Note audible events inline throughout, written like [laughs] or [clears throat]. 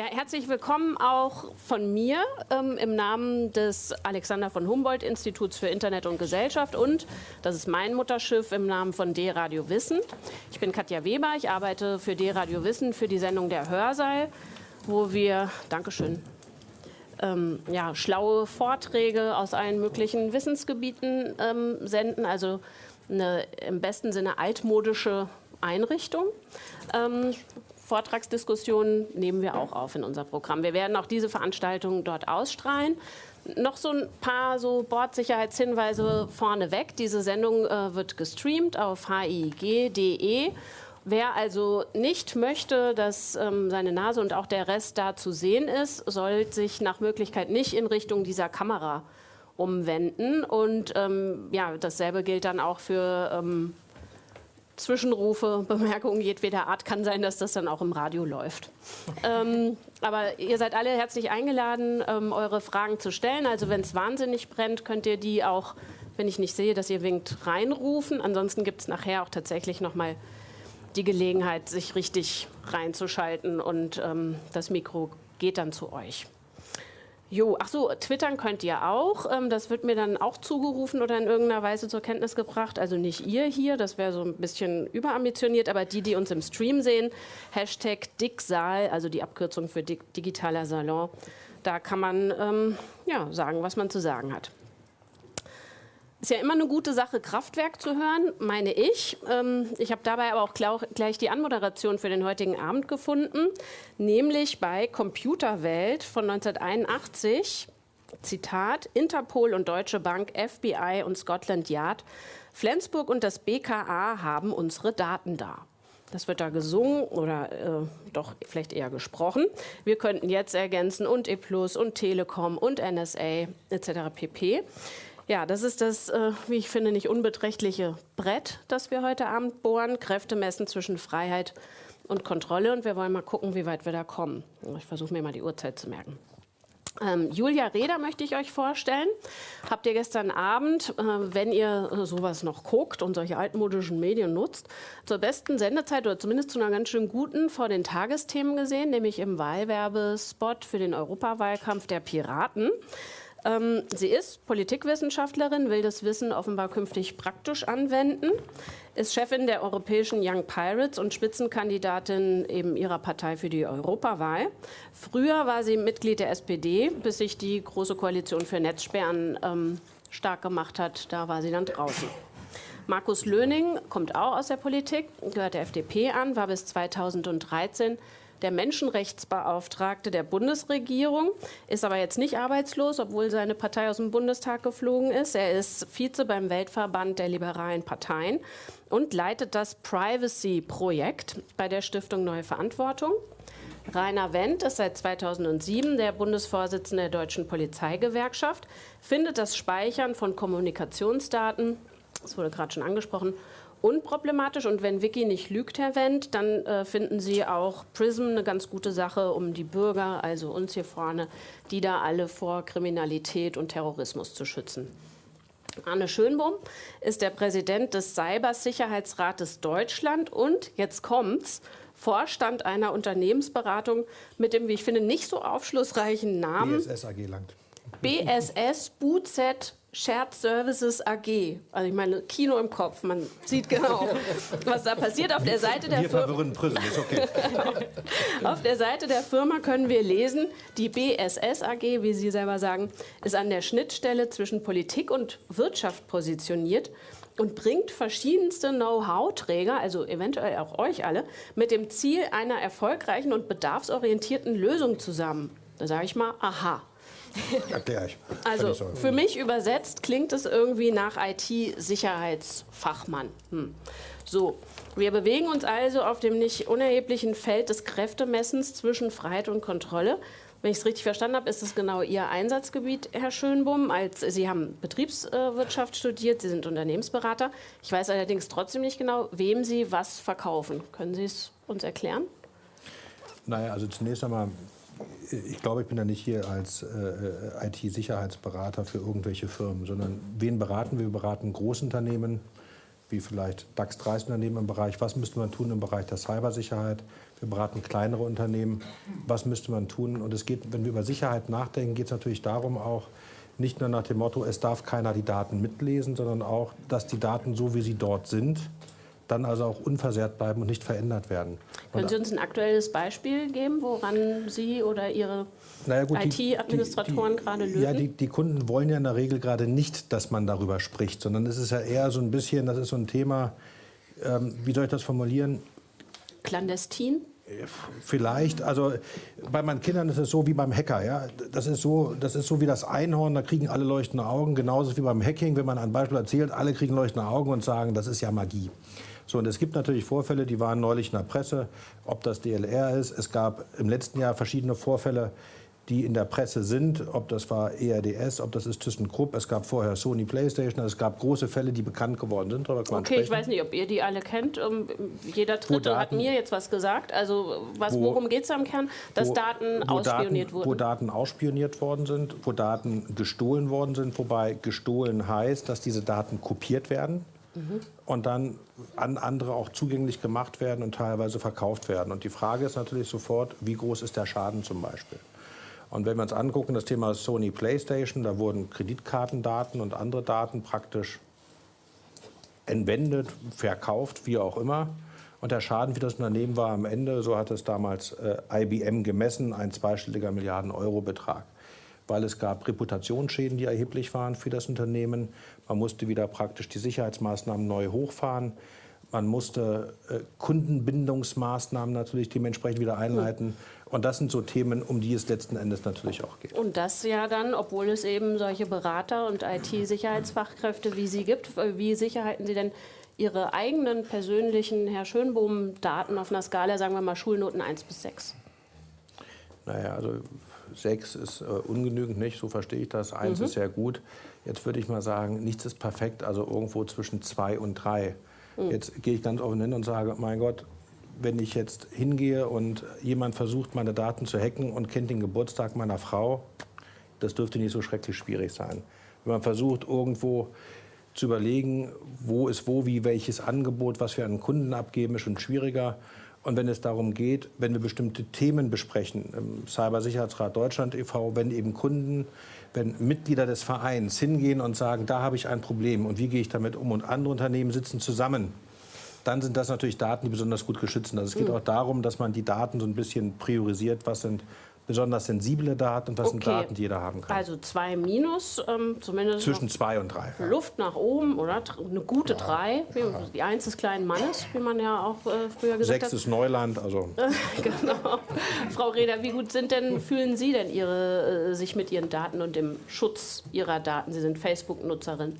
Ja, herzlich willkommen auch von mir ähm, im Namen des Alexander von Humboldt Instituts für Internet und Gesellschaft und das ist mein Mutterschiff im Namen von D-Radio Wissen. Ich bin Katja Weber, ich arbeite für D-Radio Wissen für die Sendung Der Hörsaal, wo wir, Dankeschön, ähm, ja, schlaue Vorträge aus allen möglichen Wissensgebieten ähm, senden, also eine im besten Sinne altmodische Einrichtung. Ähm, Vortragsdiskussionen nehmen wir auch auf in unser Programm. Wir werden auch diese Veranstaltung dort ausstrahlen. Noch so ein paar so Bordsicherheitshinweise vorneweg. Diese Sendung äh, wird gestreamt auf hig.de. Wer also nicht möchte, dass ähm, seine Nase und auch der Rest da zu sehen ist, soll sich nach Möglichkeit nicht in Richtung dieser Kamera umwenden. Und ähm, ja, dasselbe gilt dann auch für ähm, Zwischenrufe, Bemerkungen jedweder Art. Kann sein, dass das dann auch im Radio läuft. ähm, aber ihr seid alle herzlich eingeladen, ähm, eure Fragen zu stellen. Also wenn es wahnsinnig brennt, könnt ihr die auch, wenn ich nicht sehe, dass ihr winkt, reinrufen. Ansonsten gibt es nachher auch tatsächlich nochmal die Gelegenheit, sich richtig reinzuschalten und ähm, das Mikro geht dann zu euch. Jo, ach so, twittern könnt ihr auch. Ähm, das wird mir dann auch zugerufen oder in irgendeiner Weise zur Kenntnis gebracht. Also nicht ihr hier, das wäre so ein bisschen überambitioniert, aber die, die uns im Stream sehen, Hashtag Dicksaal, also die Abkürzung für digitaler Salon. Da kann man ähm, ja, sagen, was man zu sagen hat. Ist ja immer eine gute Sache, Kraftwerk zu hören, meine ich. Ähm, ich habe dabei aber auch gleich die Anmoderation für den heutigen Abend gefunden, nämlich bei Computerwelt von 1981. Zitat, Interpol und Deutsche Bank, FBI und Scotland Yard, Flensburg und das BKA haben unsere Daten da. Das wird da gesungen oder äh, doch vielleicht eher gesprochen. Wir könnten jetzt ergänzen und E Plus und Telekom und NSA etc. pp. Ja, das ist das, äh, wie ich finde, nicht unbeträchtliche Brett, das wir heute Abend bohren. Kräfte messen zwischen Freiheit und Kontrolle. Und wir wollen mal gucken, wie weit wir da kommen. Ich versuche mir mal die Uhrzeit zu merken. Ähm, Julia Reda möchte ich euch vorstellen. Habt ihr gestern Abend, äh, wenn ihr äh, sowas noch guckt und solche altmodischen Medien nutzt, zur besten Sendezeit oder zumindest zu einer ganz schön guten vor den Tagesthemen gesehen, nämlich im Wahlwerbespot für den Europawahlkampf der Piraten. Ähm, sie ist Politikwissenschaftlerin, will das Wissen offenbar künftig praktisch anwenden, ist Chefin der europäischen Young Pirates und Spitzenkandidatin eben ihrer Partei für die Europawahl. Früher war sie Mitglied der SPD, bis sich die Große Koalition für Netzsperren ähm, stark gemacht hat. Da war sie dann draußen. Markus Löning kommt auch aus der Politik, gehört der FDP an, war bis 2013 der Menschenrechtsbeauftragte der Bundesregierung, ist aber jetzt nicht arbeitslos, obwohl seine Partei aus dem Bundestag geflogen ist. Er ist Vize beim Weltverband der liberalen Parteien und leitet das Privacy-Projekt bei der Stiftung Neue Verantwortung. Rainer Wendt ist seit 2007 der Bundesvorsitzende der Deutschen Polizeigewerkschaft, findet das Speichern von Kommunikationsdaten, das wurde gerade schon angesprochen, unproblematisch. Und wenn Wiki nicht lügt, Herr Wendt, dann äh, finden Sie auch PRISM eine ganz gute Sache, um die Bürger, also uns hier vorne, die da alle vor Kriminalität und Terrorismus zu schützen. Arne Schönbohm ist der Präsident des Cybersicherheitsrates Deutschland und, jetzt kommt's, Vorstand einer Unternehmensberatung mit dem, wie ich finde, nicht so aufschlussreichen Namen. BSS AG langt. BSS BUZ Shared Services AG. Also ich meine, Kino im Kopf, man sieht genau, was da passiert. Auf der Seite der wir verwirren Prison, ist okay. [laughs] Auf der Seite der Firma können wir lesen, die BSS AG, wie Sie selber sagen, ist an der Schnittstelle zwischen Politik und Wirtschaft positioniert und bringt verschiedenste Know-how-Träger, also eventuell auch euch alle, mit dem Ziel einer erfolgreichen und bedarfsorientierten Lösung zusammen. Da sage ich mal, aha. [laughs] Erkläre ich. Also für mich übersetzt klingt es irgendwie nach IT-Sicherheitsfachmann. Hm. So, wir bewegen uns also auf dem nicht unerheblichen Feld des Kräftemessens zwischen Freiheit und Kontrolle. Wenn ich es richtig verstanden habe, ist es genau Ihr Einsatzgebiet, Herr Schönbohm. Als, Sie haben Betriebswirtschaft studiert, Sie sind Unternehmensberater. Ich weiß allerdings trotzdem nicht genau, wem Sie was verkaufen. Können Sie es uns erklären? Naja, also zunächst einmal ich glaube, ich bin da nicht hier als äh, IT-Sicherheitsberater für irgendwelche Firmen, sondern wen beraten wir? Wir beraten Großunternehmen, wie vielleicht DAX 30 Unternehmen im Bereich, was müsste man tun im Bereich der Cybersicherheit. Wir beraten kleinere Unternehmen, was müsste man tun. Und es geht, wenn wir über Sicherheit nachdenken, geht es natürlich darum auch, nicht nur nach dem Motto, es darf keiner die Daten mitlesen, sondern auch, dass die Daten so, wie sie dort sind, dann also auch unversehrt bleiben und nicht verändert werden. Können Sie uns ein aktuelles Beispiel geben, woran Sie oder Ihre naja IT-Administratoren gerade lösen? Ja, die, die, Kunden wollen ja in der Regel gerade nicht, dass man darüber spricht, sondern es ist ja eher so ein bisschen, das ist so ein Thema, ähm, wie soll ich das formulieren? Clandestin? Vielleicht, also bei meinen Kindern ist es so wie beim Hacker. Ja? Das, ist so, das ist so wie das Einhorn, da kriegen alle leuchtende Augen. Genauso wie beim Hacking, wenn man ein Beispiel erzählt, alle kriegen leuchtende Augen und sagen, das ist ja Magie. So, und es gibt natürlich Vorfälle, die waren neulich in der Presse, ob das DLR ist. Es gab im letzten Jahr verschiedene Vorfälle, die in der Presse sind, ob das war ERDS, ob das ist ThyssenKrupp. Es gab vorher Sony PlayStation, es gab große Fälle, die bekannt geworden sind. okay, sprechen. ich weiß nicht, ob ihr die alle kennt. Jeder Dritte hat mir jetzt was gesagt. Also was, wo, worum geht es am Kern? Dass wo, Daten wo ausspioniert Daten, wurden. Wo Daten ausspioniert worden sind, wo Daten gestohlen worden sind, wobei gestohlen heißt, dass diese Daten kopiert werden und dann an andere auch zugänglich gemacht werden und teilweise verkauft werden. Und die Frage ist natürlich sofort, wie groß ist der Schaden zum Beispiel? Und wenn wir uns angucken, das Thema Sony PlayStation, da wurden Kreditkartendaten und andere Daten praktisch entwendet, verkauft, wie auch immer. Und der Schaden für das Unternehmen war am Ende, so hat es damals äh, IBM gemessen, ein zweistelliger Milliarden-Euro-Betrag weil es gab Reputationsschäden, die erheblich waren für das Unternehmen. Man musste wieder praktisch die Sicherheitsmaßnahmen neu hochfahren. Man musste äh, Kundenbindungsmaßnahmen natürlich dementsprechend wieder einleiten. Und das sind so Themen, um die es letzten Endes natürlich auch geht. Und das ja dann, obwohl es eben solche Berater und IT-Sicherheitsfachkräfte wie Sie gibt, wie sicher halten Sie denn Ihre eigenen persönlichen Herr Schönbohm-Daten auf einer Skala, sagen wir mal Schulnoten 1 bis 6? Naja, also sechs ist äh, ungenügend, nicht? So verstehe ich das. Eins mhm. ist sehr gut. Jetzt würde ich mal sagen, nichts ist perfekt, also irgendwo zwischen zwei und drei. Mhm. Jetzt gehe ich ganz offen hin und sage, mein Gott, wenn ich jetzt hingehe und jemand versucht, meine Daten zu hacken und kennt den Geburtstag meiner Frau, das dürfte nicht so schrecklich schwierig sein. Wenn man versucht, irgendwo zu überlegen, wo ist wo, wie, welches Angebot, was wir an Kunden abgeben, ist schon schwieriger. Und wenn es darum geht, wenn wir bestimmte Themen besprechen, im Cybersicherheitsrat Deutschland e.V., wenn eben Kunden, wenn Mitglieder des Vereins hingehen und sagen, da habe ich ein Problem und wie gehe ich damit um und andere Unternehmen sitzen zusammen, dann sind das natürlich Daten, die besonders gut geschützt sind. Also es geht mhm. auch darum, dass man die Daten so ein bisschen priorisiert, was sind besonders sensible Daten und was okay. sind Daten, die jeder haben kann. Also zwei Minus, ähm, zumindest zwischen zwei und drei. Luft nach oben oder eine gute ja. drei. Die Eins des kleinen Mannes, wie man ja auch äh, früher gesagt Sechs hat. Sechs ist Neuland, also. [laughs] genau. Frau Reder, wie gut sind denn fühlen Sie denn Ihre, äh, sich mit Ihren Daten und dem Schutz Ihrer Daten? Sie sind Facebook-Nutzerin.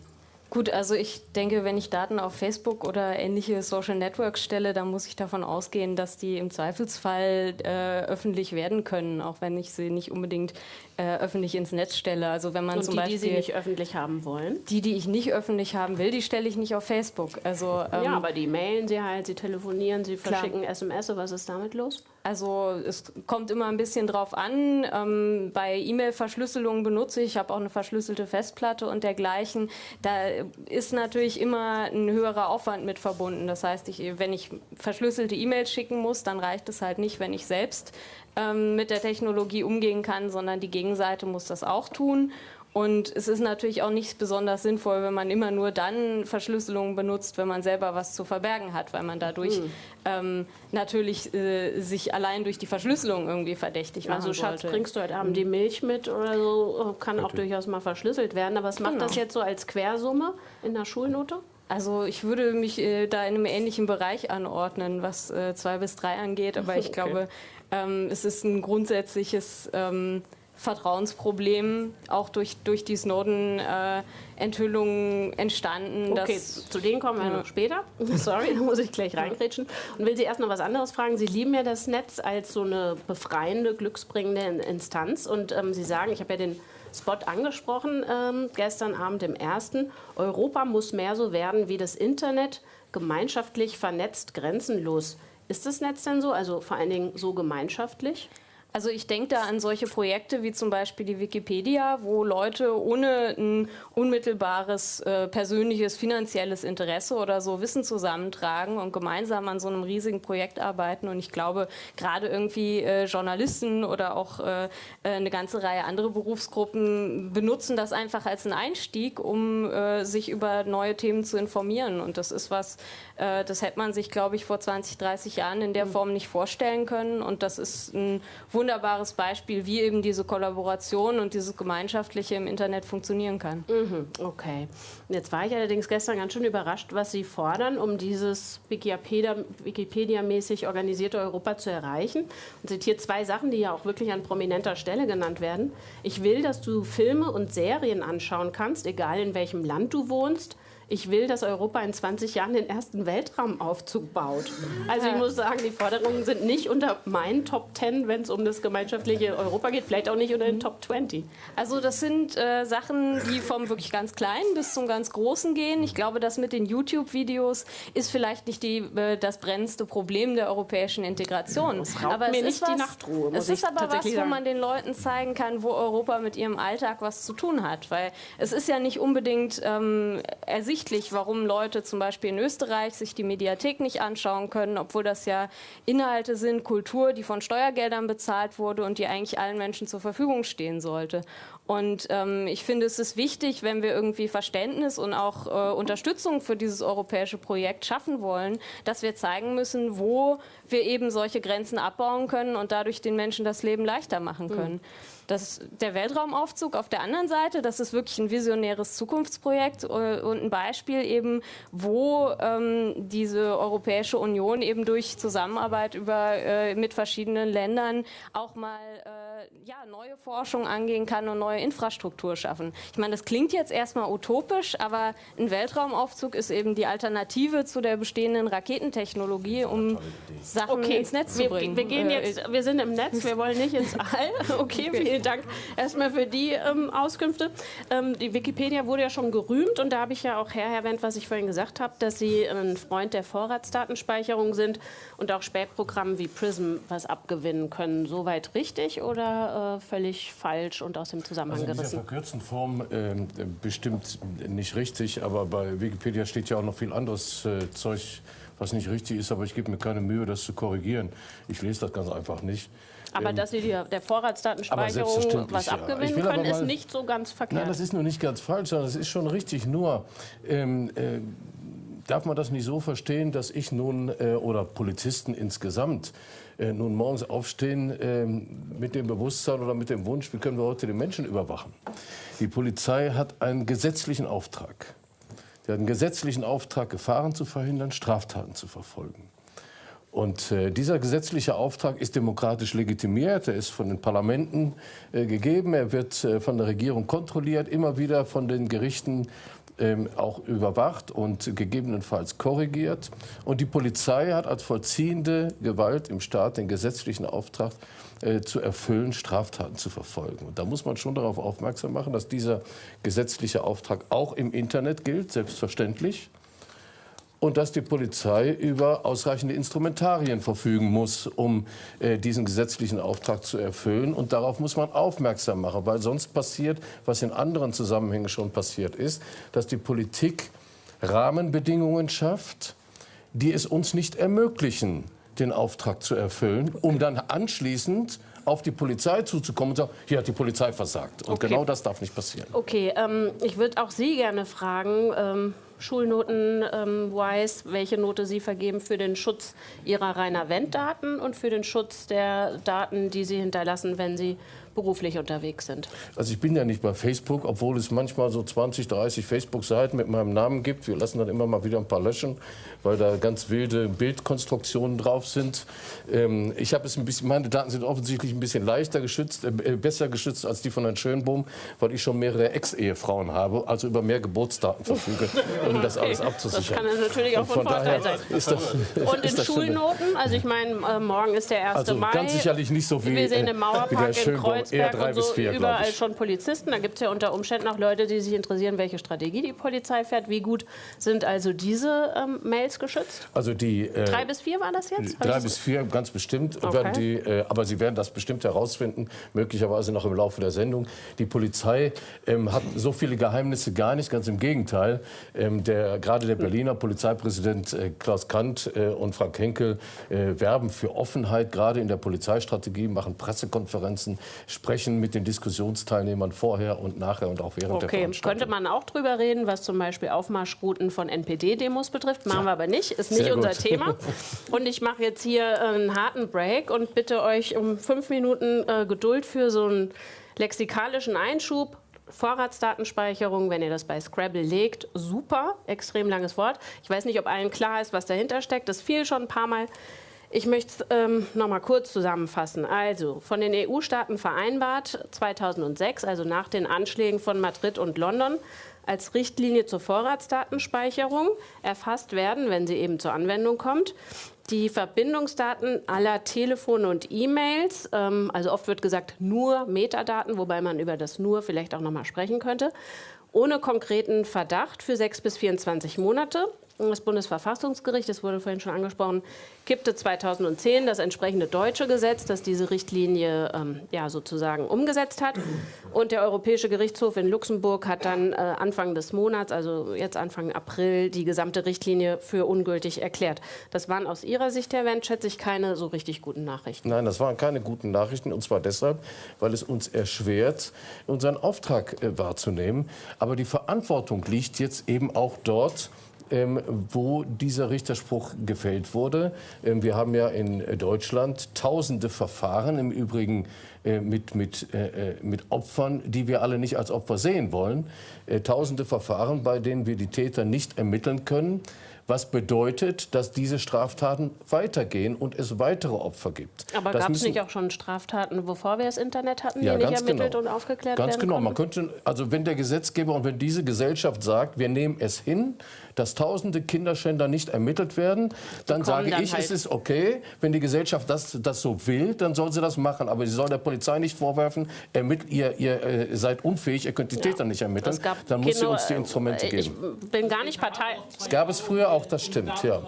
Gut, also ich denke, wenn ich Daten auf Facebook oder ähnliche Social Networks stelle, dann muss ich davon ausgehen, dass die im Zweifelsfall äh, öffentlich werden können, auch wenn ich sie nicht unbedingt äh, öffentlich ins Netz stelle. Also wenn man Und zum die, Beispiel die Sie nicht öffentlich haben wollen? Die, die ich nicht öffentlich haben will, die stelle ich nicht auf Facebook. Also ähm, ja, aber die mailen Sie halt, Sie telefonieren, Sie verschicken klar. SMS. Was ist damit los? Also es kommt immer ein bisschen drauf an. Ähm, bei E-Mail-Verschlüsselung benutze ich, ich habe auch eine verschlüsselte Festplatte und dergleichen. Da ist natürlich immer ein höherer Aufwand mit verbunden. Das heißt, ich, wenn ich verschlüsselte E-Mails schicken muss, dann reicht es halt nicht, wenn ich selbst ähm, mit der Technologie umgehen kann, sondern die Gegenseite muss das auch tun. Und es ist natürlich auch nicht besonders sinnvoll, wenn man immer nur dann Verschlüsselungen benutzt, wenn man selber was zu verbergen hat, weil man dadurch mhm. ähm, natürlich äh, sich allein durch die Verschlüsselung irgendwie verdächtig machen Also Schatz, sollte. bringst du heute Abend mhm. die Milch mit oder so, kann auch durchaus mal verschlüsselt werden. Aber was macht genau. das jetzt so als Quersumme in der Schulnote? Also ich würde mich äh, da in einem ähnlichen Bereich anordnen, was äh, zwei bis drei angeht. Aber ich [laughs] okay. glaube, ähm, es ist ein grundsätzliches ähm, Vertrauensproblem auch durch, durch die Snowden-Enthüllungen äh, entstanden. Okay, zu denen kommen wir ja. noch später. [laughs] Sorry, da muss ich gleich reingrätschen. Und will Sie erst noch was anderes fragen. Sie lieben ja das Netz als so eine befreiende, glücksbringende Instanz. Und ähm, Sie sagen, ich habe ja den Spot angesprochen ähm, gestern Abend im ersten. Europa muss mehr so werden wie das Internet, gemeinschaftlich vernetzt, grenzenlos. Ist das Netz denn so, also vor allen Dingen so gemeinschaftlich? Also ich denke da an solche Projekte wie zum Beispiel die Wikipedia, wo Leute ohne ein unmittelbares äh, persönliches finanzielles Interesse oder so Wissen zusammentragen und gemeinsam an so einem riesigen Projekt arbeiten. Und ich glaube, gerade irgendwie äh, Journalisten oder auch äh, eine ganze Reihe andere Berufsgruppen benutzen das einfach als einen Einstieg, um äh, sich über neue Themen zu informieren. Und das ist was, äh, das hätte man sich, glaube ich, vor 20, 30 Jahren in der hm. Form nicht vorstellen können. Und das ist ein wunderbares Beispiel, wie eben diese Kollaboration und dieses Gemeinschaftliche im Internet funktionieren kann. Mhm, okay. Jetzt war ich allerdings gestern ganz schön überrascht, was Sie fordern, um dieses Wikipedia-mäßig organisierte Europa zu erreichen. Und zitiert zwei Sachen, die ja auch wirklich an prominenter Stelle genannt werden. Ich will, dass du Filme und Serien anschauen kannst, egal in welchem Land du wohnst ich will, dass Europa in 20 Jahren den ersten Weltraumaufzug baut. Also ich muss sagen, die Forderungen sind nicht unter meinen Top 10, wenn es um das gemeinschaftliche Europa geht, vielleicht auch nicht unter den Top 20. Also das sind äh, Sachen, die vom wirklich ganz Kleinen bis zum ganz Großen gehen. Ich glaube, das mit den YouTube-Videos ist vielleicht nicht die, äh, das brennendste Problem der europäischen Integration. Das raubt aber mir nicht was, die Nachtruhe. es ist aber was, wo man den Leuten zeigen kann, wo Europa mit ihrem Alltag was zu tun hat. Weil es ist ja nicht unbedingt ähm, ersichtlich, ersichtlich, warum Leute zum Beispiel in Österreich sich die Mediathek nicht anschauen können, obwohl das ja Inhalte sind, Kultur, die von Steuergeldern bezahlt wurde und die eigentlich allen Menschen zur Verfügung stehen sollte. Und ähm, ich finde, es ist wichtig, wenn wir irgendwie Verständnis und auch äh, Unterstützung für dieses europäische Projekt schaffen wollen, dass wir zeigen müssen, wo wir eben solche Grenzen abbauen können und dadurch den Menschen das Leben leichter machen können. Mhm. Das, der Weltraumaufzug auf der anderen Seite, das ist wirklich ein visionäres Zukunftsprojekt äh, und ein Beispiel eben, wo ähm, diese Europäische Union eben durch Zusammenarbeit über, äh, mit verschiedenen Ländern auch mal äh, ja, neue Forschung angehen kann und neue Infrastruktur schaffen. Ich meine, das klingt jetzt erstmal utopisch, aber ein Weltraumaufzug ist eben die Alternative zu der bestehenden Raketentechnologie, um Sachen okay. ins Netz zu bringen. Wir, wir gehen äh, jetzt, wir sind im Netz, wir wollen nicht ins All. [laughs] [laughs] Okay, vielen vielen Dank erstmal für die ähm, Auskünfte. Ähm, die Wikipedia wurde ja schon gerühmt und da habe ich ja auch her erwähnt, was ich vorhin gesagt habe, dass Sie ein Freund der Vorratsdatenspeicherung sind und auch Spätprogrammen wie PRISM was abgewinnen können. Soweit richtig oder äh, völlig falsch und aus dem Zusammenhang also in gerissen? In verkürzten Form äh, bestimmt nicht richtig, aber bei Wikipedia steht ja auch noch viel anderes äh, Zeug, was nicht richtig ist, aber ich gebe mir keine Mühe, das zu korrigieren. Ich lese das ganz einfach nicht. Aber ähm, dass Sie der Vorratsdatenspeicherung was abgewinnen ja. können, ist nicht so ganz verkehrt. Nein, das ist nur nicht ganz falsch, sondern das ist schon richtig. Nur ähm, äh, darf man das nicht so verstehen, dass ich nun äh, oder Polizisten insgesamt äh, nun morgens aufstehen äh, mit dem Bewusstsein oder mit dem Wunsch, wie können wir heute den Menschen überwachen. Die Polizei hat einen gesetzlichen Auftrag. Sie hat einen gesetzlichen Auftrag, Gefahren zu verhindern, Straftaten zu verfolgen. Und äh, dieser gesetzliche Auftrag ist demokratisch legitimiert, er ist von den Parlamenten äh, gegeben, er wird äh, von der Regierung kontrolliert, immer wieder von den Gerichten auch überwacht und gegebenenfalls korrigiert. Und die Polizei hat als vollziehende Gewalt im Staat den gesetzlichen Auftrag äh, zu erfüllen, Straftaten zu verfolgen. Und da muss man schon darauf aufmerksam machen, dass dieser gesetzliche Auftrag auch im Internet gilt, selbstverständlich und dass die Polizei über ausreichende Instrumentarien verfügen muss, um äh, diesen gesetzlichen Auftrag zu erfüllen. Und darauf muss man aufmerksam machen, weil sonst passiert, was in anderen Zusammenhängen schon passiert ist, dass die Politik Rahmenbedingungen schafft, die es uns nicht ermöglichen, den Auftrag zu erfüllen, um dann anschließend auf die Polizei zuzukommen und sagen, hier hat die Polizei versagt. Und okay. genau das darf nicht passieren. Okay, ähm, ich würde auch Sie gerne fragen, ähm, Schulnoten-wise, ähm, welche Note Sie vergeben für den Schutz Ihrer Rainer Wendt-Daten und für den Schutz der Daten, die Sie hinterlassen, wenn Sie beruflich unterwegs sind. Also ich bin ja nicht bei Facebook, obwohl es manchmal so 20, 30 Facebook-Seiten mit meinem Namen gibt. Wir lassen dann immer mal wieder ein paar löschen, weil da ganz wilde Bildkonstruktionen drauf sind. Ähm, ich habe es ein bisschen, meine Daten sind offensichtlich ein bisschen leichter geschützt, äh, besser geschützt als die von Herrn Schönbohm, weil ich schon mehrere Ex-Ehefrauen habe, also über mehr Geburtsdaten verfüge. [laughs] um das alles abzusichern. Das kann natürlich auch von, von Vorteil sein. Das, [laughs] und in Schulnoten, also ich meine, äh, morgen ist der 1. also Mai. ganz sicherlich nicht so wie Wir sehen äh, im Mauerpark in eher Kreuzberg drei und so bis vier, überall schon Polizisten. Da gibt es ja unter Umständen auch Leute, die sich interessieren, welche Strategie die Polizei fährt. Wie gut sind also diese ähm, Mails geschützt? Also die äh, Drei bis vier war das jetzt? Drei bis vier, ganz bestimmt. Okay. Die, äh, aber Sie werden das bestimmt herausfinden, möglicherweise noch im Laufe der Sendung. Die Polizei ähm, hat so viele Geheimnisse gar nicht, ganz im Gegenteil. Ähm, der, gerade der Berliner Polizeipräsident äh, Klaus Kant äh, und Frank Henkel äh, werben für Offenheit, gerade in der Polizeistrategie, machen Pressekonferenzen, sprechen mit den Diskussionsteilnehmern vorher und nachher und auch während der Okay, Veranstaltung. könnte man auch drüber reden, was zum Beispiel Aufmarschrouten von NPD-Demos betrifft. Machen wir aber nicht, ist nicht Sehr unser gut. [laughs] Thema. Und ich mache jetzt hier einen harten Break und bitte euch um fünf Minuten äh, Geduld für so einen lexikalischen Einschub. Vorratsdatenspeicherung, wenn ihr das bei Scrabble legt, super, extrem langes Wort. Ich weiß nicht, ob allen klar ist, was dahinter steckt. Das fiel schon ein paar Mal. Ich möchte es ähm, noch mal kurz zusammenfassen. Also, von den EU-Staaten vereinbart 2006, also nach den Anschlägen von Madrid und London, als Richtlinie zur Vorratsdatenspeicherung erfasst werden, wenn sie eben zur Anwendung kommt, die Verbindungsdaten aller Telefone und E-Mails, ähm, also oft wird gesagt nur Metadaten, wobei man über das nur vielleicht auch noch mal sprechen könnte, ohne konkreten Verdacht für 6 bis 24 Monate. Das Bundesverfassungsgericht, das wurde vorhin schon angesprochen, kippte 2010 das entsprechende deutsche Gesetz, das diese Richtlinie ähm, ja, sozusagen umgesetzt hat. Und der Europäische Gerichtshof in Luxemburg hat dann äh, Anfang des Monats, also jetzt Anfang April, die gesamte Richtlinie für ungültig erklärt. Das waren aus Ihrer Sicht, Herr Wendt, schätze ich, keine so richtig guten Nachrichten. Nein, das waren keine guten Nachrichten. Und zwar deshalb, weil es uns erschwert, unseren Auftrag äh, wahrzunehmen. Aber die Verantwortung liegt jetzt eben auch dort, ähm, wo dieser Richterspruch gefällt wurde. Ähm, wir haben ja in Deutschland tausende Verfahren, im Übrigen äh, mit, mit, äh, äh, mit Opfern, die wir alle nicht als Opfer sehen wollen. Äh, tausende Verfahren, bei denen wir die Täter nicht ermitteln können. Was bedeutet, dass diese Straftaten weitergehen und es weitere Opfer gibt. Aber gab es nicht auch schon Straftaten, bevor wir das Internet hatten, die ja, nicht ganz ermittelt genau. und aufgeklärt Ganz werden genau. konnten? Man könnte, also wenn der Gesetzgeber und wenn diese Gesellschaft sagt, wir nehmen es hin, dass tausende Kinderschänder nicht ermittelt werden, dann sage dann ich, halt. es ist okay. Wenn die Gesellschaft das, das so will, dann soll sie das machen. Aber sie soll der Polizei nicht vorwerfen, ermittelt, ihr, ihr äh, seid unfähig, ihr könnt die Täter nicht ermitteln. Dann muss sie uns die Instrumente äh, geben. Ich bin gar nicht Partei. Es gab es früher auch, das stimmt. Ja.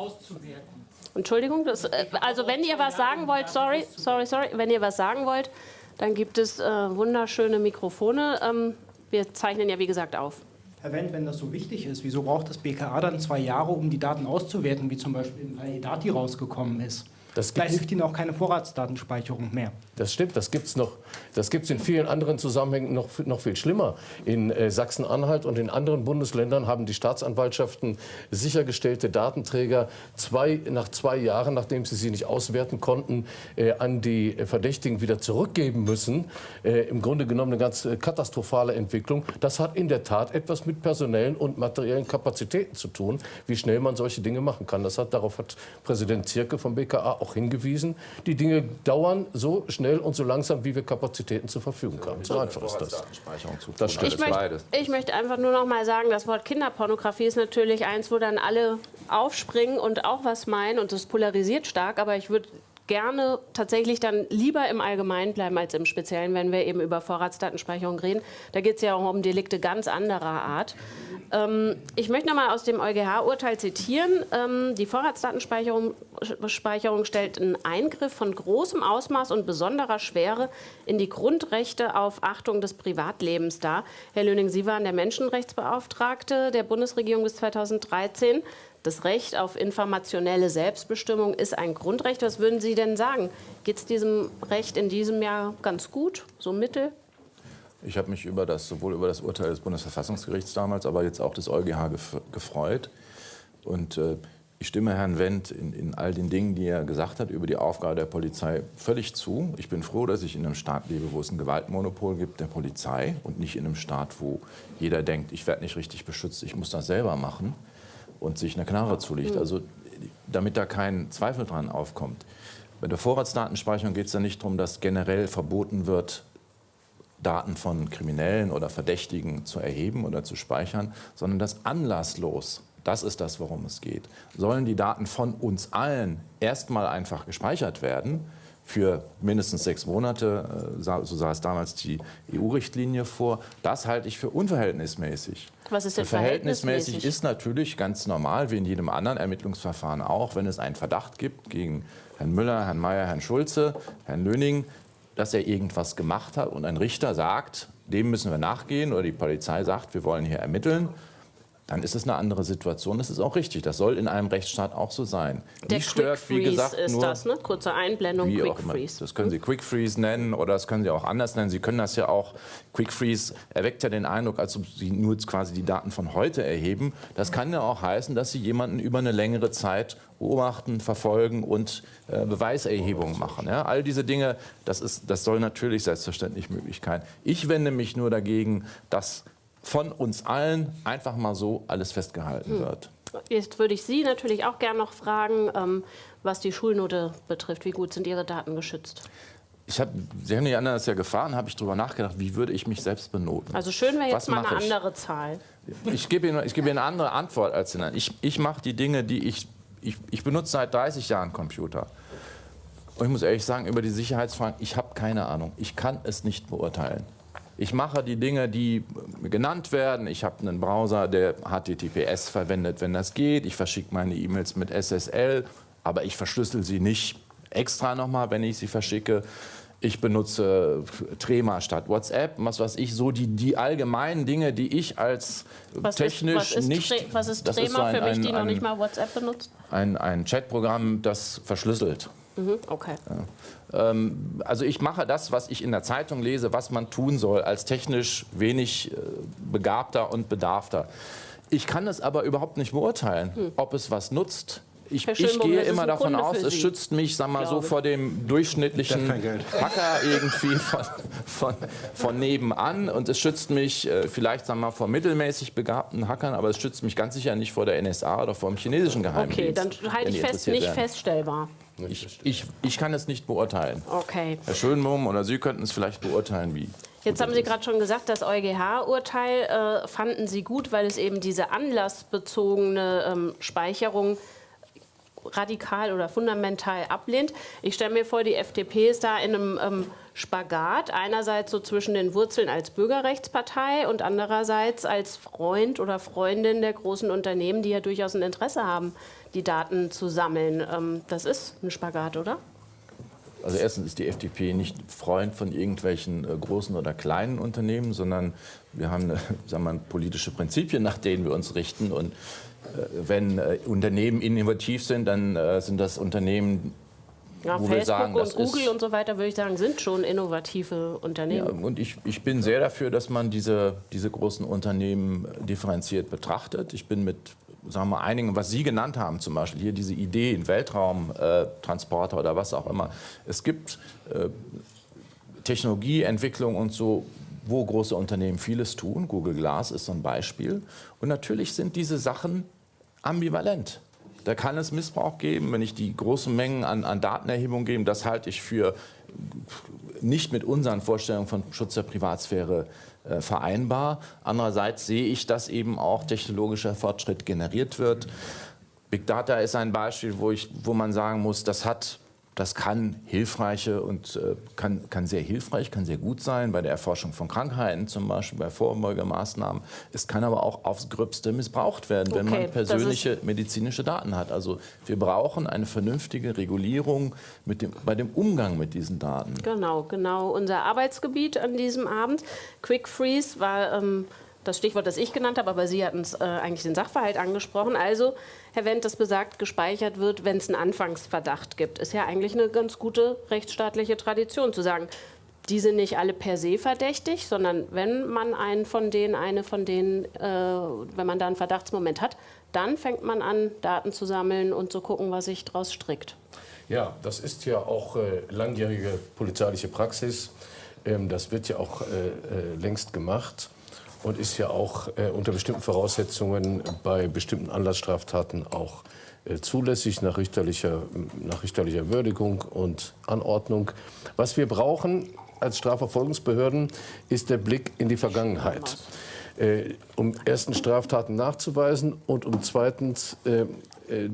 Entschuldigung, das, äh, also wenn ihr was sagen wollt, sorry, sorry, sorry, wenn ihr was sagen wollt, dann gibt es äh, wunderschöne Mikrofone. Ähm, wir zeichnen ja wie gesagt auf. Herr Wendt, wenn das so wichtig ist, wieso braucht das BKA dann zwei Jahre, um die Daten auszuwerten, wie zum Beispiel im Fall Edati rausgekommen ist? Da gibt- hilft Ihnen auch keine Vorratsdatenspeicherung mehr. Das stimmt, das gibt es in vielen anderen Zusammenhängen noch, noch viel schlimmer. In äh, Sachsen-Anhalt und in anderen Bundesländern haben die Staatsanwaltschaften sichergestellte Datenträger zwei, nach zwei Jahren, nachdem sie sie nicht auswerten konnten, äh, an die Verdächtigen wieder zurückgeben müssen. Äh, Im Grunde genommen eine ganz äh, katastrophale Entwicklung. Das hat in der Tat etwas mit personellen und materiellen Kapazitäten zu tun, wie schnell man solche Dinge machen kann. Das hat, darauf hat Präsident Zierke vom BKA auch hingewiesen. Die Dinge dauern so schnell und so langsam, wie wir Kapazitäten zur Verfügung haben. So einfach ist das. Das stimmt. Ich ist möchte, beides. ich möchte einfach nur noch mal sagen, das Wort Kinderpornografie ist natürlich eins, wo dann alle aufspringen und auch was meinen und das polarisiert stark, aber ich würde gerne tatsächlich dann lieber im Allgemeinen bleiben als im Speziellen, wenn wir eben über Vorratsdatenspeicherung reden. Da geht es ja auch um Delikte ganz anderer Art. Ähm, ich möchte noch mal aus dem EuGH-Urteil zitieren. Ähm, die Vorratsdatenspeicherung Speicherung stellt einen Eingriff von großem Ausmaß und besonderer Schwere in die Grundrechte auf Achtung des Privatlebens dar. Herr Löning, Sie waren der Menschenrechtsbeauftragte der Bundesregierung bis 2013. Das Recht auf informationelle Selbstbestimmung ist ein Grundrecht. Was würden Sie denn sagen? Geht es diesem Recht in diesem Jahr ganz gut, so mittel? Ich habe mich über das, sowohl über das Urteil des Bundesverfassungsgerichts damals, aber jetzt auch des EuGH gef gefreut. Und äh, ich stimme Herrn Wendt in, in all den Dingen, die er gesagt hat über die Aufgabe der Polizei, völlig zu. Ich bin froh, dass ich in einem Staat lebe, wo es ein Gewaltmonopol gibt der Polizei und nicht in einem Staat, wo jeder denkt, ich werde nicht richtig beschützt, ich muss das selber machen und sich eine Knarre zulegt. Also damit da kein Zweifel dran aufkommt. Bei der Vorratsdatenspeicherung geht es ja nicht darum, dass generell verboten wird, Daten von Kriminellen oder Verdächtigen zu erheben oder zu speichern, sondern dass anlasslos das ist das, worum es geht. Sollen die Daten von uns allen erstmal einfach gespeichert werden, für mindestens sechs Monate, äh, so sah es damals die EU-Richtlinie vor. Das halte ich für unverhältnismäßig. Was ist denn verhältnismäßig? verhältnismäßig ist natürlich ganz normal, wie in jedem anderen Ermittlungsverfahren auch, wenn es einen Verdacht gibt gegen Herrn Müller, Herrn Mayer, Herrn Schulze, Herrn Löning, dass er irgendwas gemacht hat und ein Richter sagt, dem müssen wir nachgehen oder die Polizei sagt, wir wollen hier ermitteln dann ist es eine andere Situation. Das ist auch richtig. Das soll in einem Rechtsstaat auch so sein. Der Mich stört, wie gesagt, ist nur, das, ne? Kurze Einblendung, Quick Freeze. Das können Sie Quick Freeze nennen oder das können Sie auch anders nennen. Sie können das ja auch, Quick Freeze erweckt ja den Eindruck, als ob Sie nur quasi die Daten von heute erheben. Das kann ja auch heißen, dass Sie jemanden über eine längere Zeit beobachten, verfolgen und äh, Beweiserhebungen machen. Ja? All diese Dinge, das, ist, das soll natürlich selbstverständlich möglich sein. Ich wende mich nur dagegen, dass von uns allen einfach mal so alles festgehalten hm. wird. Jetzt würde ich Sie natürlich auch gerne noch fragen, ähm, was die Schulnote betrifft. Wie gut sind Ihre Daten geschützt? Ich hab, Sie haben die anderen ja gefahren, habe ich darüber nachgedacht, wie würde ich mich selbst benoten. Also schön wäre jetzt mal eine ich? andere Zahl. Ich gebe Ihnen, ich gebe Ihnen eine andere Antwort als Ihnen. Ich, ich mache die Dinge, die ich, ich, ich benutze seit 30 Jahren Computer. Und ich muss ehrlich sagen, über die Sicherheitsfragen, ich habe keine Ahnung. Ich kann es nicht beurteilen. Ich mache die Dinge, die genannt werden. Ich habe einen Browser, der HTTPS verwendet, wenn das geht. Ich verschicke meine E-Mails mit SSL, aber ich verschlüssel sie nicht extra nochmal, wenn ich sie verschicke. Ich benutze Trema statt WhatsApp, was weiß ich, so die, die allgemeinen Dinge, die ich als was technisch ist, was ist nicht... was ist Trema so ein, für mich, die ein, noch nicht mal WhatsApp benutzt? Ein, ein Chatprogramm, das verschlüsselt. Mhm, okay. Ja. Ähm, also ich mache das, was ich in der Zeitung lese, was man tun soll, als technisch wenig äh, begabter und bedarfter. Ich kann es aber überhaupt nicht beurteilen, hm. ob es was nutzt. Ich, ich gehe immer davon Kunde aus, es schützt mich, sag mal so, vor dem durchschnittlichen Hacker irgendwie von, von, von, nebenan und es schützt mich äh, vielleicht, sag mal, vor mittelmäßig begabten Hackern, aber es schützt mich ganz sicher nicht vor der NSA oder vor dem chinesischen Geheimdienst. Okay, dann halte ich fest, nicht werden. feststellbar. Ich, ich, ich kann es nicht beurteilen. Okay. Herr Schönbohm oder Sie könnten es vielleicht beurteilen, wie. Jetzt haben Sie gerade schon gesagt, das EuGH-Urteil äh, fanden Sie gut, weil es eben diese anlassbezogene ähm, Speicherung radikal oder fundamental ablehnt. Ich stelle mir vor, die FDP ist da in einem ähm, Spagat. Einerseits so zwischen den Wurzeln als Bürgerrechtspartei und andererseits als Freund oder Freundin der großen Unternehmen, die ja durchaus ein Interesse haben, die Daten zu sammeln. Ähm, das ist ein Spagat, oder? Also erstens ist die FDP nicht Freund von irgendwelchen äh, großen oder kleinen Unternehmen, sondern wir haben äh, sagen wir, politische Prinzipien, nach denen wir uns richten. Und wenn äh, Unternehmen innovativ sind, dann äh, sind das Unternehmen, ja, wo Facebook wir sagen, und Google und so weiter, würde ich sagen, sind schon innovative Unternehmen. Ja, und ich, ich bin sehr dafür, dass man diese, diese großen Unternehmen differenziert betrachtet. Ich bin mit sagen wir, einigen, was Sie genannt haben, zum Beispiel hier diese Idee in Weltraumtransporter äh, oder was auch immer. Es gibt äh, Technologieentwicklung und so, wo große Unternehmen vieles tun. Google Glass ist so ein Beispiel. Und natürlich sind diese Sachen ambivalent. Da kann es Missbrauch geben, wenn ich die großen Mengen an, an Datenerhebung gebe. Das halte ich für nicht mit unseren Vorstellungen von Schutz der Privatsphäre äh, vereinbar. Andererseits sehe ich, dass eben auch technologischer Fortschritt generiert wird. Big Data ist ein Beispiel, wo, ich, wo man sagen muss, das hat das kann hilfreiche und äh, kann, kann sehr hilfreich, kann sehr gut sein bei der Erforschung von Krankheiten, zum Beispiel bei Vorbeugemaßnahmen. Es kann aber auch aufs Gröbste missbraucht werden, wenn man persönliche medizinische Daten hat. Also wir brauchen eine vernünftige Regulierung mit dem, bei dem Umgang mit diesen Daten. Genau, genau. Unser Arbeitsgebiet an diesem Abend, Quick Freeze, war ähm, das Stichwort, das ich genannt habe, aber Sie hatten es äh, eigentlich den Sachverhalt angesprochen. Also, Herr Wendt, das besagt, gespeichert wird, wenn es einen Anfangsverdacht gibt. Ist ja eigentlich eine ganz gute rechtsstaatliche Tradition zu sagen, die sind nicht alle per se verdächtig, sondern wenn man einen von denen, eine von denen, äh, wenn man da einen Verdachtsmoment hat, dann fängt man an, Daten zu sammeln und zu gucken, was sich daraus strickt. Ja, das ist ja auch äh, langjährige polizeiliche Praxis. Ähm, das wird ja auch äh, äh, längst gemacht und ist ja auch äh, unter bestimmten Voraussetzungen bei bestimmten Anlassstraftaten auch äh, zulässig nach richterlicher, nach richterlicher Würdigung und Anordnung. Was wir brauchen als Strafverfolgungsbehörden ist der Blick in die Vergangenheit. äh, um erstens Straftaten nachzuweisen und um zweitens äh, äh,